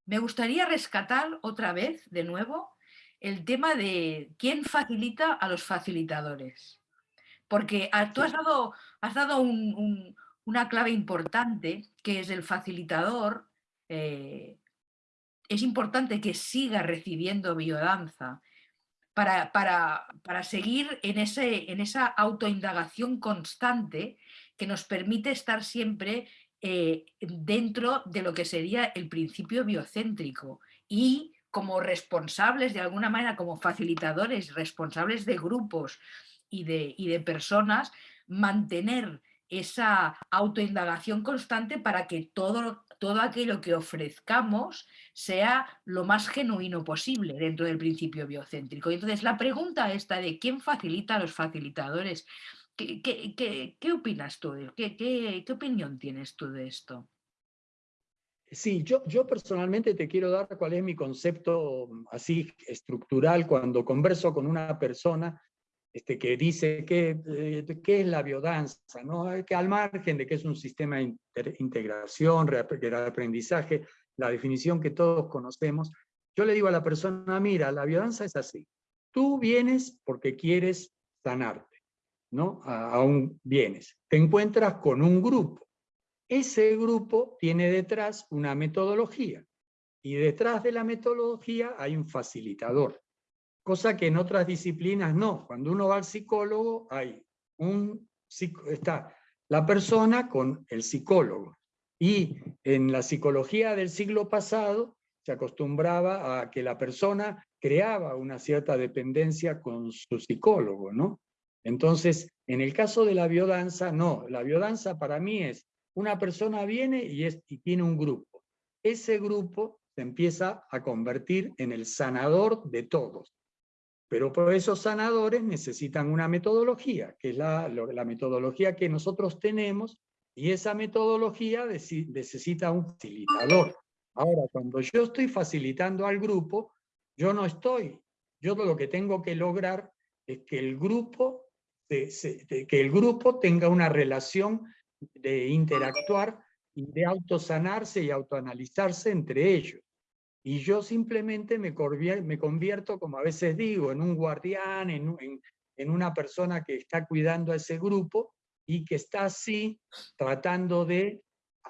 me, gustaría, rescatar otra vez, de nuevo, el tema de quién facilita a los facilitadores. Porque tú has dado, has dado un, una clave importante, que es el facilitador, eh, es importante que siga recibiendo biodanza para, para, para seguir en, ese, en esa autoindagación constante que nos permite estar siempre eh, dentro de lo que sería el principio biocéntrico y como responsables de alguna manera, como facilitadores, responsables de grupos y de, y de personas, mantener esa autoindagación constante para que todo, todo aquello que ofrezcamos sea lo más genuino posible dentro del principio biocéntrico. entonces la pregunta esta de quién facilita a los facilitadores, ¿qué, qué, opinas tú? ¿Qué, ¿Qué, opinión tienes tú de esto? Sí, yo, yo personalmente te quiero dar cuál es mi concepto así estructural cuando converso con una persona este, que dice que, eh, qué es la biodanza, ¿no? que al margen de que es un sistema de integración, de aprendizaje, la definición que todos conocemos, yo le digo a la persona, mira, la biodanza es así, tú vienes porque quieres sanarte, ¿no? Aún vienes, te encuentras con un grupo, ese grupo tiene detrás una metodología, y detrás de la metodología hay un facilitador cosa que en otras disciplinas no. Cuando uno va al psicólogo, hay un, está la persona con el psicólogo. Y en la psicología del siglo pasado se acostumbraba a que la persona creaba una cierta dependencia con su psicólogo, ¿no? Entonces, en el caso de la biodanza, no. La biodanza para mí es, una persona viene y, es, y tiene un grupo. Ese grupo se empieza a convertir en el sanador de todos. Pero por esos sanadores necesitan una metodología, que es la, metodología que nosotros tenemos, y esa metodología necesita un facilitador. Ahora, cuando yo estoy facilitando al grupo, yo no estoy, yo lo que tengo que lograr es que el grupo, que el grupo tenga una relación de interactuar y de autosanarse y autoanalizarse entre ellos. Y yo simplemente me, convierto, como a veces digo, en un guardián, en, en, una persona que está cuidando a ese grupo y que está así tratando de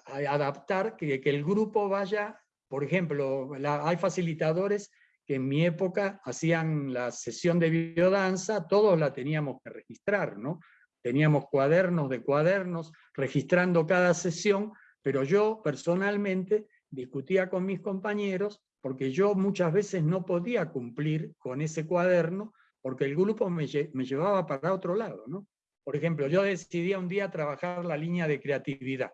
adaptar, que, que el grupo vaya, por ejemplo, hay facilitadores que en mi época hacían la sesión de biodanza, todos la teníamos que registrar, ¿no? Teníamos cuadernos de cuadernos registrando cada sesión, pero yo personalmente discutía con mis compañeros porque yo muchas veces no podía cumplir con ese cuaderno porque el grupo me, llevaba para otro lado. ¿no? Por ejemplo, yo decidía un día trabajar la línea de creatividad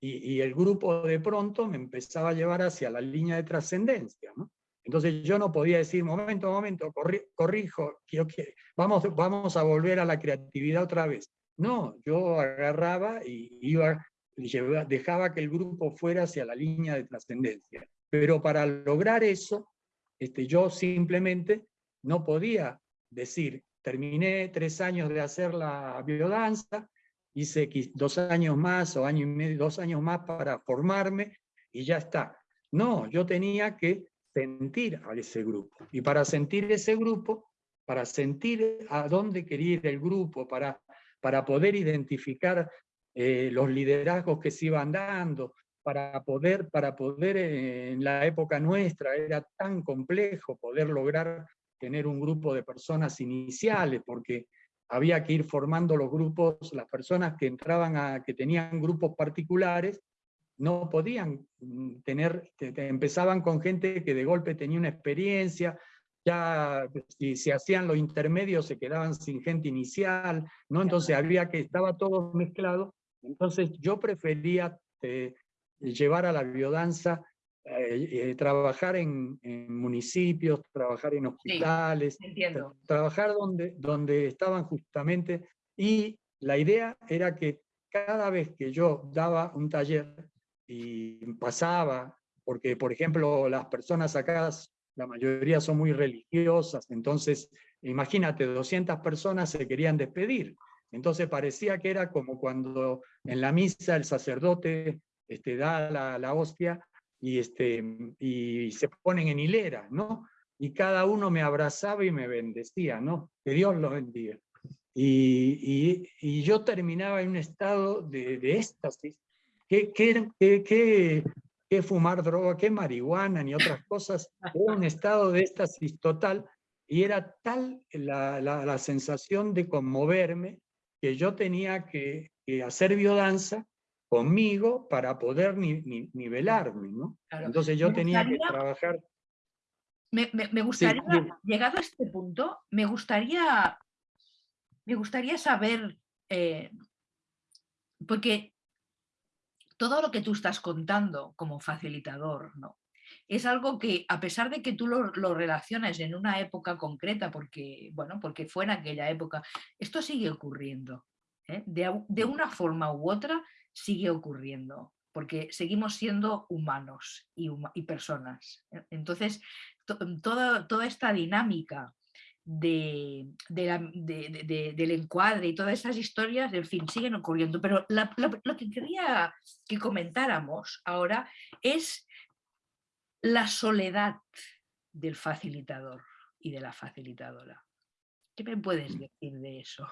y, el grupo de pronto me empezaba a llevar hacia la línea de trascendencia. ¿no? Entonces yo no podía decir, momento, momento, corrijo, quiero que, vamos, vamos a volver a la creatividad otra vez. No, yo agarraba y iba dejaba que el grupo fuera hacia la línea de trascendencia. Pero para lograr eso, este, yo simplemente no podía decir, terminé tres años de hacer la biodanza, hice dos años más o año y medio, dos años más para formarme y ya está. No, yo tenía que sentir a ese grupo. Y para sentir ese grupo, para sentir a dónde quería ir el grupo, para, para poder identificar eh, los liderazgos que se iban dando, para poder, para poder eh, en la época nuestra era tan complejo poder lograr tener un grupo de personas iniciales, porque había que ir formando los grupos, las personas que entraban a, que tenían grupos particulares, no podían mm, tener, empezaban con gente que de golpe tenía una experiencia, ya si se hacían los intermedios se quedaban sin gente inicial, ¿no? Entonces había que, estaba todo mezclado, entonces yo prefería eh, llevar a la biodanza, eh, eh, trabajar en, municipios, trabajar en hospitales, trabajar donde, donde estaban justamente, y la idea era que cada vez que yo daba un taller y pasaba, porque por ejemplo las personas acá, la mayoría son muy religiosas, entonces imagínate, 200 personas se querían despedir, entonces parecía que era como cuando en la misa el sacerdote este, da la, hostia y, este, y se ponen en hilera, ¿no? Y cada uno me abrazaba y me bendecía, ¿no? Que Dios los bendiga. Y, yo terminaba en un estado de, de éxtasis. ¿Qué, qué, qué, qué, fumar droga, qué marihuana, ni otras cosas? Era un estado de éxtasis total y era tal la sensación de conmoverme que yo tenía que, hacer biodanza conmigo para poder nivelarme, ¿no? Entonces yo tenía que trabajar... Me, gustaría, llegado a este punto, me gustaría, me gustaría saber, eh, porque todo lo que tú estás contando como facilitador, ¿no? Es algo que, a pesar de que tú lo, lo, relacionas en una época concreta, porque, bueno, porque fue en aquella época, esto sigue ocurriendo. ¿eh? De, de, una forma u otra sigue ocurriendo, porque seguimos siendo humanos y, y personas. ¿eh? Entonces, toda, toda esta dinámica de, de la, de, del encuadre y todas esas historias, en fin, siguen ocurriendo. Pero lo que quería que comentáramos ahora es la soledad del facilitador y de la facilitadora. ¿Qué me puedes decir de eso?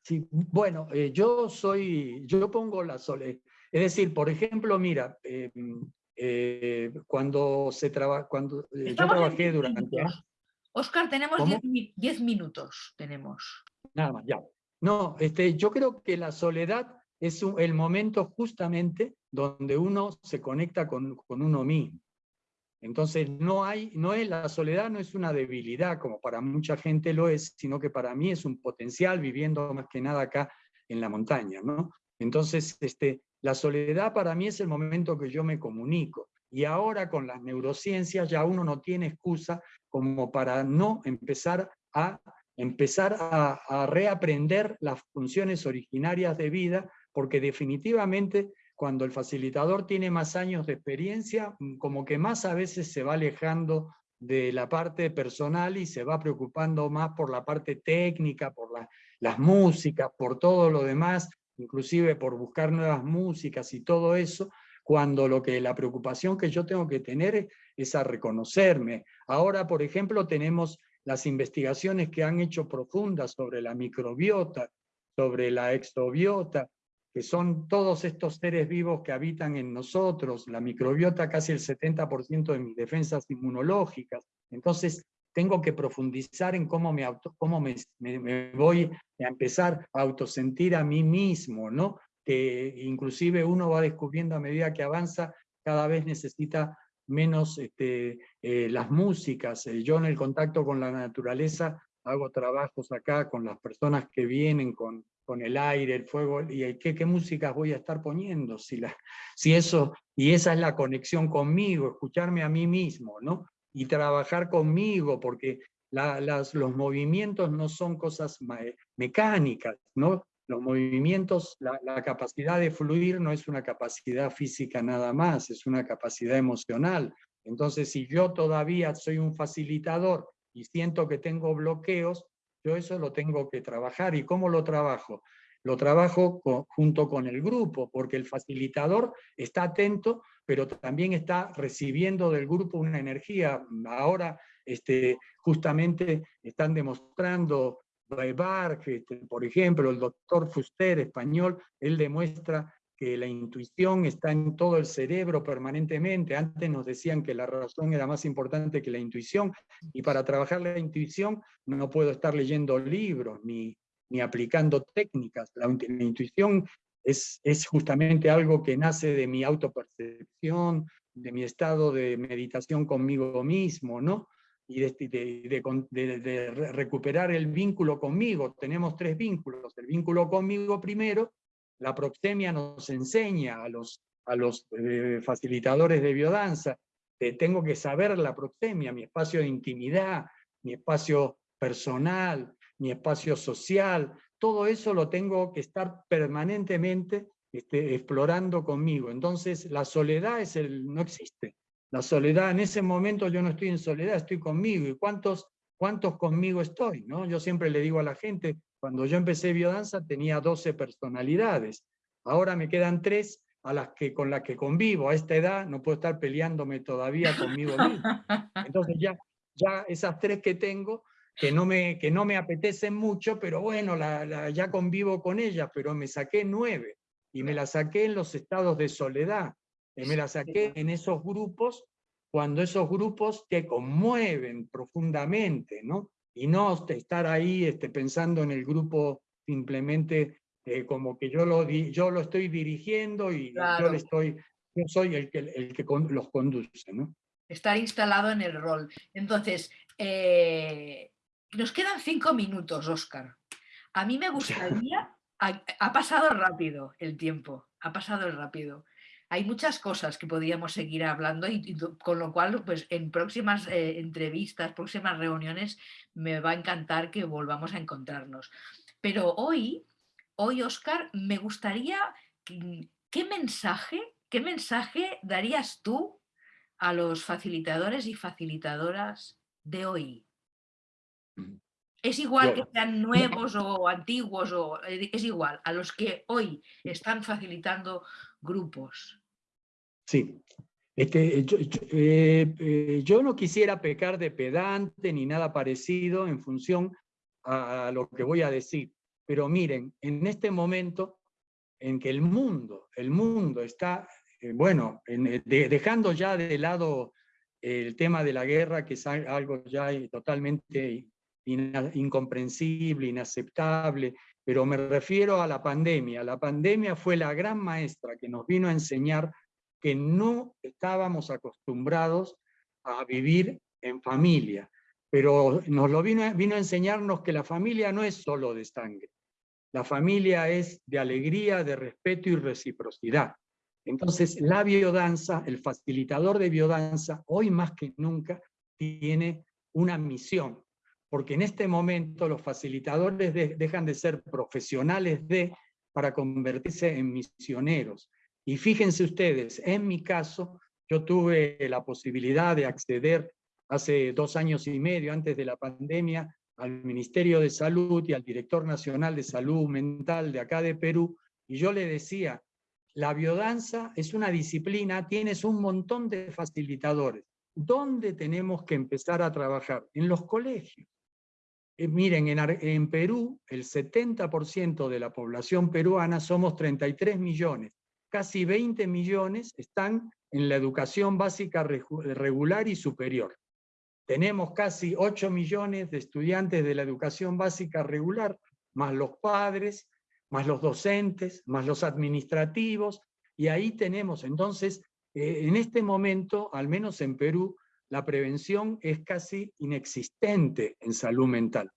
Sí, bueno, eh, yo soy, yo pongo la soledad. Es decir, por ejemplo, mira, em, eh, cuando se trabaja, cuando eh, yo trabajé durante... Oscar, tenemos 10 minutos, tenemos. Nada más, ya. No, este, yo creo que la soledad es el momento justamente donde uno se conecta con, con, uno mismo. Entonces no hay, no es la soledad no es una debilidad como para mucha gente lo es, sino que para mí es un potencial viviendo más que nada acá en la montaña, ¿no? Entonces este, la soledad para mí es el momento que yo me comunico. Y ahora con las neurociencias ya uno no tiene excusa como para no empezar a empezar a, a reaprender las funciones originarias de vida porque definitivamente cuando el facilitador tiene más años de experiencia, mm, como que más a veces se va alejando de la parte personal y se va preocupando más por la parte técnica, por las músicas, por todo lo demás, inclusive por buscar nuevas músicas y todo eso, cuando lo que la preocupación que yo tengo que tener es a reconocerme. Ahora, por ejemplo, tenemos las investigaciones que han hecho profundas sobre la microbiota, sobre la exobiota, que son todos estos seres vivos que habitan en nosotros, la microbiota casi el 70% de mis defensas inmunológicas. Entonces, tengo que profundizar en cómo me, cómo me, voy a empezar a autosentir a mí mismo, ¿no? Que inclusive uno va descubriendo a medida que avanza, cada vez necesita menos este, eh, las músicas. Eh, yo en el contacto con la naturaleza hago trabajos acá con las personas que vienen con con el aire, el fuego, y qué, qué músicas voy a estar poniendo, si, la, si eso, y esa es la conexión conmigo, escucharme a mí mismo, ¿no? Y trabajar conmigo, porque las, los movimientos no son cosas mecánicas, ¿no? Los movimientos, la, la capacidad de fluir no es una capacidad física nada más, es una capacidad emocional. Entonces, si yo todavía soy un facilitador y siento que tengo bloqueos, yo eso lo tengo que trabajar. ¿Y cómo lo trabajo? Lo trabajo junto con el grupo, porque el facilitador está atento, pero también está recibiendo del grupo una energía. Ahora, este, justamente, están demostrando este, por ejemplo, el doctor Fuster, español, él demuestra que la intuición está en todo el cerebro permanentemente. Antes nos decían que la razón era más importante que la intuición, y para trabajar la intuición no puedo estar leyendo libros ni, ni aplicando técnicas. La, intuición es, es justamente algo que nace de mi autopercepción, de mi estado de meditación conmigo mismo, ¿no? y de, de, recuperar el vínculo conmigo. Tenemos tres vínculos. El vínculo conmigo primero, la proxemia nos enseña a los, a los eh, facilitadores de biodanza, que tengo que saber la proxemia, mi espacio de intimidad, mi espacio personal, mi espacio social, todo eso lo tengo que estar permanentemente este, explorando conmigo. Entonces la soledad es el, no existe. La soledad, en ese momento yo no estoy en soledad, estoy conmigo. ¿Y cuántos, cuántos conmigo estoy? ¿no? Yo siempre le digo a la gente, cuando yo empecé biodanza tenía 12 personalidades. Ahora me quedan tres a las que, con las que convivo. A esta edad no puedo estar peleándome todavía conmigo mismo. Entonces ya, ya esas tres que tengo, que no me, que no me apetecen mucho, pero bueno, la, ya convivo con ellas, pero me saqué nueve. Y me las saqué en los estados de soledad. Y me las saqué en esos grupos, cuando esos grupos te conmueven profundamente, ¿no? Y no estar ahí este, pensando en el grupo simplemente eh, como que yo lo, yo lo estoy dirigiendo y yo, le estoy, yo soy el que, el que los conduce. ¿no? Estar instalado en el rol. Entonces, eh, nos quedan cinco minutos, Oscar. A mí me gustaría, ha, ha pasado rápido el tiempo, ha pasado rápido hay muchas cosas que podríamos seguir hablando y, con lo cual pues en próximas eh, entrevistas, próximas reuniones me va a encantar que volvamos a encontrarnos. Pero hoy, hoy Oscar, me gustaría, ¿qué mensaje, qué mensaje darías tú a los facilitadores y facilitadoras de hoy? Mm. Es igual que sean nuevos o antiguos, o, eh, es igual, a los que hoy están facilitando grupos. Sí. Este, eh, eh, yo, no quisiera pecar de pedante ni nada parecido en función a lo que voy a decir, pero miren, en este momento en que el mundo, el mundo está, eh, bueno, dejando ya de lado el tema de la guerra, que es algo ya totalmente incomprensible, inaceptable, pero me refiero a la pandemia. La pandemia fue la gran maestra que nos vino a enseñar que no estábamos acostumbrados a vivir en familia, pero nos lo vino, vino a enseñarnos que la familia no es solo de sangre, la familia es de alegría, de respeto y reciprocidad. Entonces la biodanza, el facilitador de biodanza, hoy más que nunca tiene una misión, porque en este momento los facilitadores dejan de ser profesionales de para convertirse en misioneros. Y fíjense ustedes, en mi caso, yo tuve la posibilidad de acceder hace dos años y medio, antes de la pandemia, al Ministerio de Salud y al Director Nacional de Salud Mental de acá de Perú, y yo le decía, la biodanza es una disciplina, tienes un montón de facilitadores. ¿Dónde tenemos que empezar a trabajar? En los colegios. Eh, miren, en, Perú, el 70% de la población peruana somos 33 millones casi 20 millones están en la educación básica regular y superior. Tenemos casi 8 millones de estudiantes de la educación básica regular, más los padres, más los docentes, más los administrativos, y ahí tenemos, entonces, eh, en este momento, al menos en Perú, la prevención es casi inexistente en salud mental.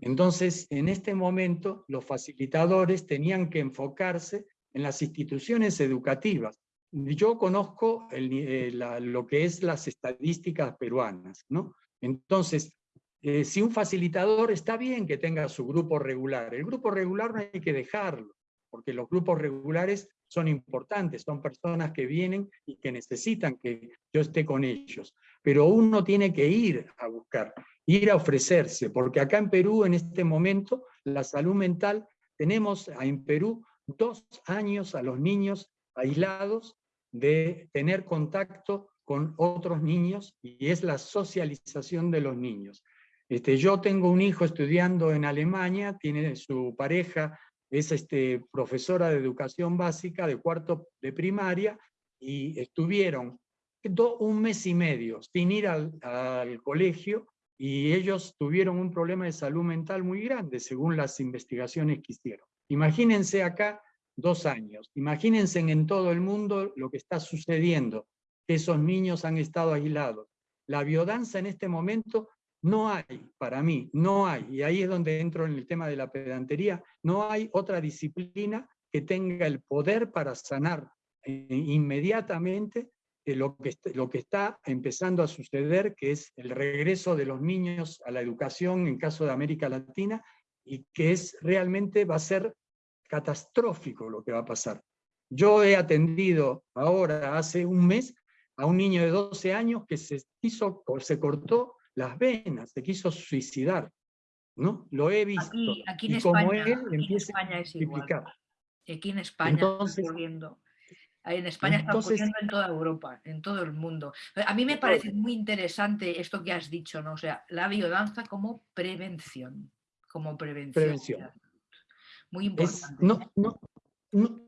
Entonces, en este momento, los facilitadores tenían que enfocarse en las instituciones educativas. Yo conozco eh, lo que es las estadísticas peruanas, ¿no? Entonces, eh, si un facilitador está bien que tenga su grupo regular, el grupo regular no hay que dejarlo, porque los grupos regulares son importantes, son personas que vienen y que necesitan que yo esté con ellos. Pero uno tiene que ir a buscar, ir a ofrecerse, porque acá en Perú en este momento la salud mental, tenemos en Perú dos años a los niños aislados de tener contacto con otros niños y es la socialización de los niños. Este, yo tengo un hijo estudiando en Alemania, tiene su pareja es este, profesora de educación básica de cuarto de primaria y estuvieron un mes y medio sin ir al, al colegio y ellos tuvieron un problema de salud mental muy grande según las investigaciones que hicieron. Imagínense acá dos años, imagínense en todo el mundo lo que está sucediendo, que esos niños han estado aislados. La biodanza en este momento no hay, para mí, no hay, y ahí es donde entro en el tema de la pedantería, no hay otra disciplina que tenga el poder para sanar eh, inmediatamente lo que, lo que está empezando a suceder, que es el regreso de los niños a la educación en caso de América Latina, y que es realmente va a ser catastrófico lo que va a pasar. Yo he atendido ahora, hace un mes, a un niño de 12 años que se, hizo, se cortó las venas, se quiso suicidar. ¿no? Lo he visto. Aquí, en y España, como él empieza a es Aquí en España Entonces, ocurriendo. En España está ocurriendo en toda Europa, en todo el mundo. A mí me parece muy interesante esto que has dicho, ¿no? O sea, la biodanza como prevención. Como prevención. prevención. Muy importante. no, no,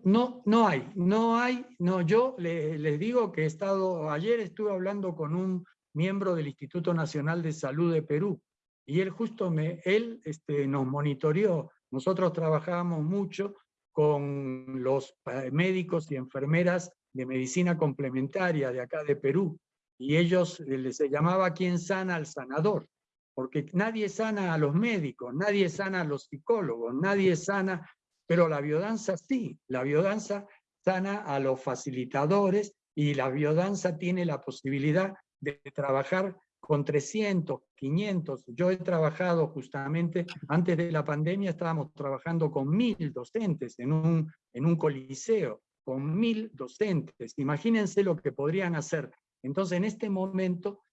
no, no, hay, no hay, no, yo les digo que he estado, ayer estuve hablando con un miembro del Instituto Nacional de Salud de Perú, y él justo me, él este, nos monitoreó, nosotros trabajábamos mucho con los médicos y enfermeras de medicina complementaria de acá de Perú, y ellos eh, les llamaba quien sana al sanador, porque nadie sana a los médicos, nadie sana a los psicólogos, nadie sana pero la biodanza sí, la biodanza sana a los facilitadores y la biodanza tiene la posibilidad de trabajar con 300, 500. Yo he trabajado justamente, antes de la pandemia estábamos trabajando con mil docentes en un, en un coliseo, con mil docentes. Imagínense lo que podrían hacer. Entonces, en este momento,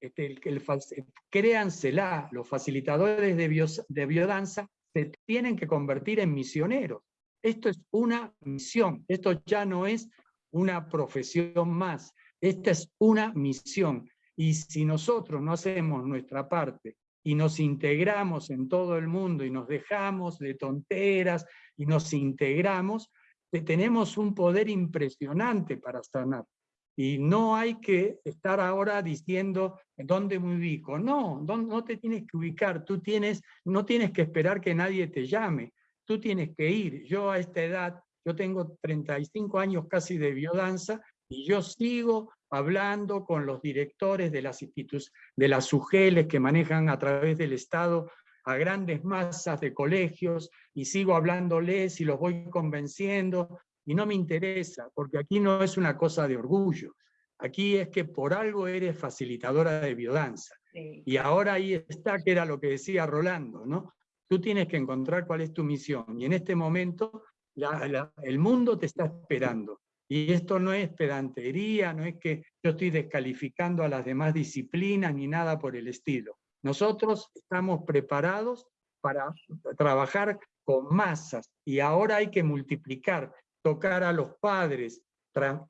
este, el, el, créansela, los facilitadores de, de biodanza se tienen que convertir en misioneros. Esto es una misión, esto ya no es una profesión más, esta es una misión. Y si nosotros no hacemos nuestra parte y nos integramos en todo el mundo y nos dejamos de tonteras y nos integramos, tenemos un poder impresionante para sanar. Y no hay que estar ahora diciendo dónde me ubico. No, no te tienes que ubicar, tú tienes, no tienes que esperar que nadie te llame, tú tienes que ir. Yo a esta edad, yo tengo 35 años casi de biodanza y yo sigo hablando con los directores de las instituciones, de las UGELES que manejan a través del Estado a grandes masas de colegios y sigo hablándoles y los voy convenciendo y no me interesa, porque aquí no es una cosa de orgullo. Aquí es que por algo eres facilitadora de biodanza. Y ahora ahí está, que era lo que decía Rolando, ¿no? Tú tienes que encontrar cuál es tu misión. Y en este momento el mundo te está esperando. Y esto no es pedantería, no es que yo estoy descalificando a las demás disciplinas ni nada por el estilo. Nosotros estamos preparados para trabajar con masas y ahora hay que multiplicar tocar a los padres,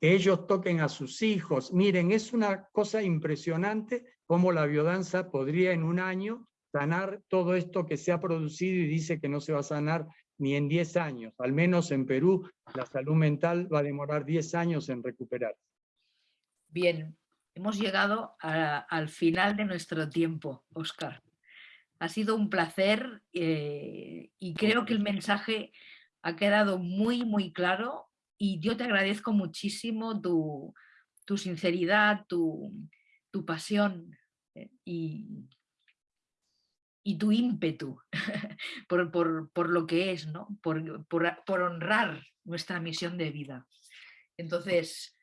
que ellos toquen a sus hijos. Miren, es una cosa impresionante cómo la biodanza podría en un año sanar todo esto que se ha producido y dice que no se va a sanar ni en 10 años. Al menos en Perú la salud mental va a demorar 10 años en recuperar. Bien, hemos llegado al final de nuestro tiempo, Oscar. Ha sido un placer eh, y creo que el mensaje ha quedado muy, muy claro y yo te agradezco muchísimo tu, sinceridad, tu, pasión eh, y, tu ímpetu por, lo que es, ¿no? por, honrar nuestra misión de vida. Entonces,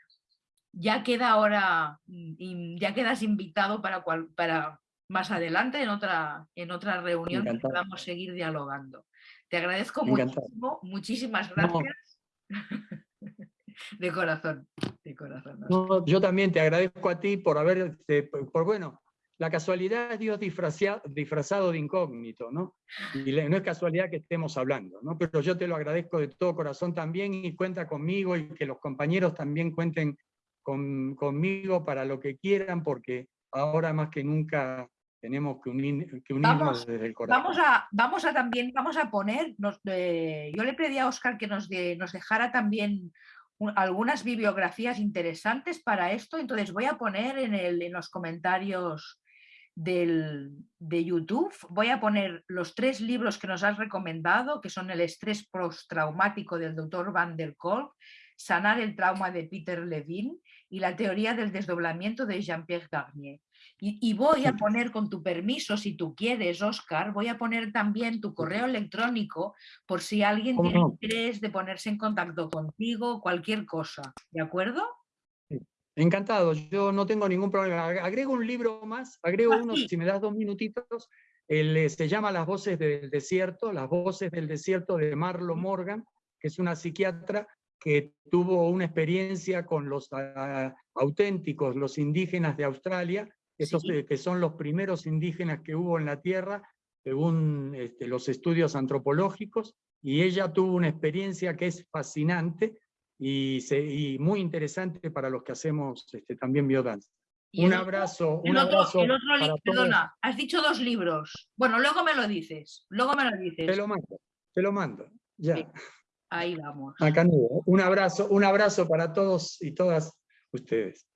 ya queda ahora, mm, ya quedas invitado para, para más adelante en otra, en otra reunión que podamos seguir dialogando. Te agradezco muchísimo, muchísimas gracias. de corazón, de corazón. yo también te agradezco a ti por haber, este, por, bueno, la casualidad es Dios disfrazado, de incógnito, ¿no? Y no es casualidad que estemos hablando, ¿no? Pero yo te lo agradezco de todo corazón también y cuenta conmigo y que los compañeros también cuenten con, conmigo para lo que quieran, porque ahora más que nunca tenemos que, unirnos desde el corazón. Vamos a, vamos a también, vamos a poner, yo le pedí a Oscar que nos, nos dejara también algunas bibliografías interesantes para esto, entonces voy a poner en, el, en los comentarios del, de YouTube, voy a poner los tres libros que nos has recomendado, que son El estrés postraumático del doctor Van der Kolk, Sanar el trauma de Peter Levine y La teoría del desdoblamiento de Jean-Pierre Garnier. Y, voy a poner, con tu permiso, si tú quieres, Oscar, voy a poner también tu correo electrónico por si alguien tiene interés de ponerse en contacto contigo, cualquier cosa. ¿De acuerdo? Encantado, yo no tengo ningún problema. Agrego un libro más, agrego ah, uno, si me das dos minutitos, eh, se llama Las voces del desierto, Las voces del desierto de Marlo Morgan, que es una psiquiatra que tuvo una experiencia con los ah, auténticos, los indígenas de Australia, esos que son los primeros indígenas que hubo en la Tierra, según este, los estudios antropológicos, y ella tuvo una experiencia que es fascinante y, muy interesante para los que hacemos este, también biodanza. Un abrazo, un abrazo. perdona, has dicho dos libros. Bueno, luego me lo dices, luego me lo dices. Te lo mando, te lo mando, ya. Ahí vamos. Acá Un abrazo, un abrazo para todos y todas ustedes.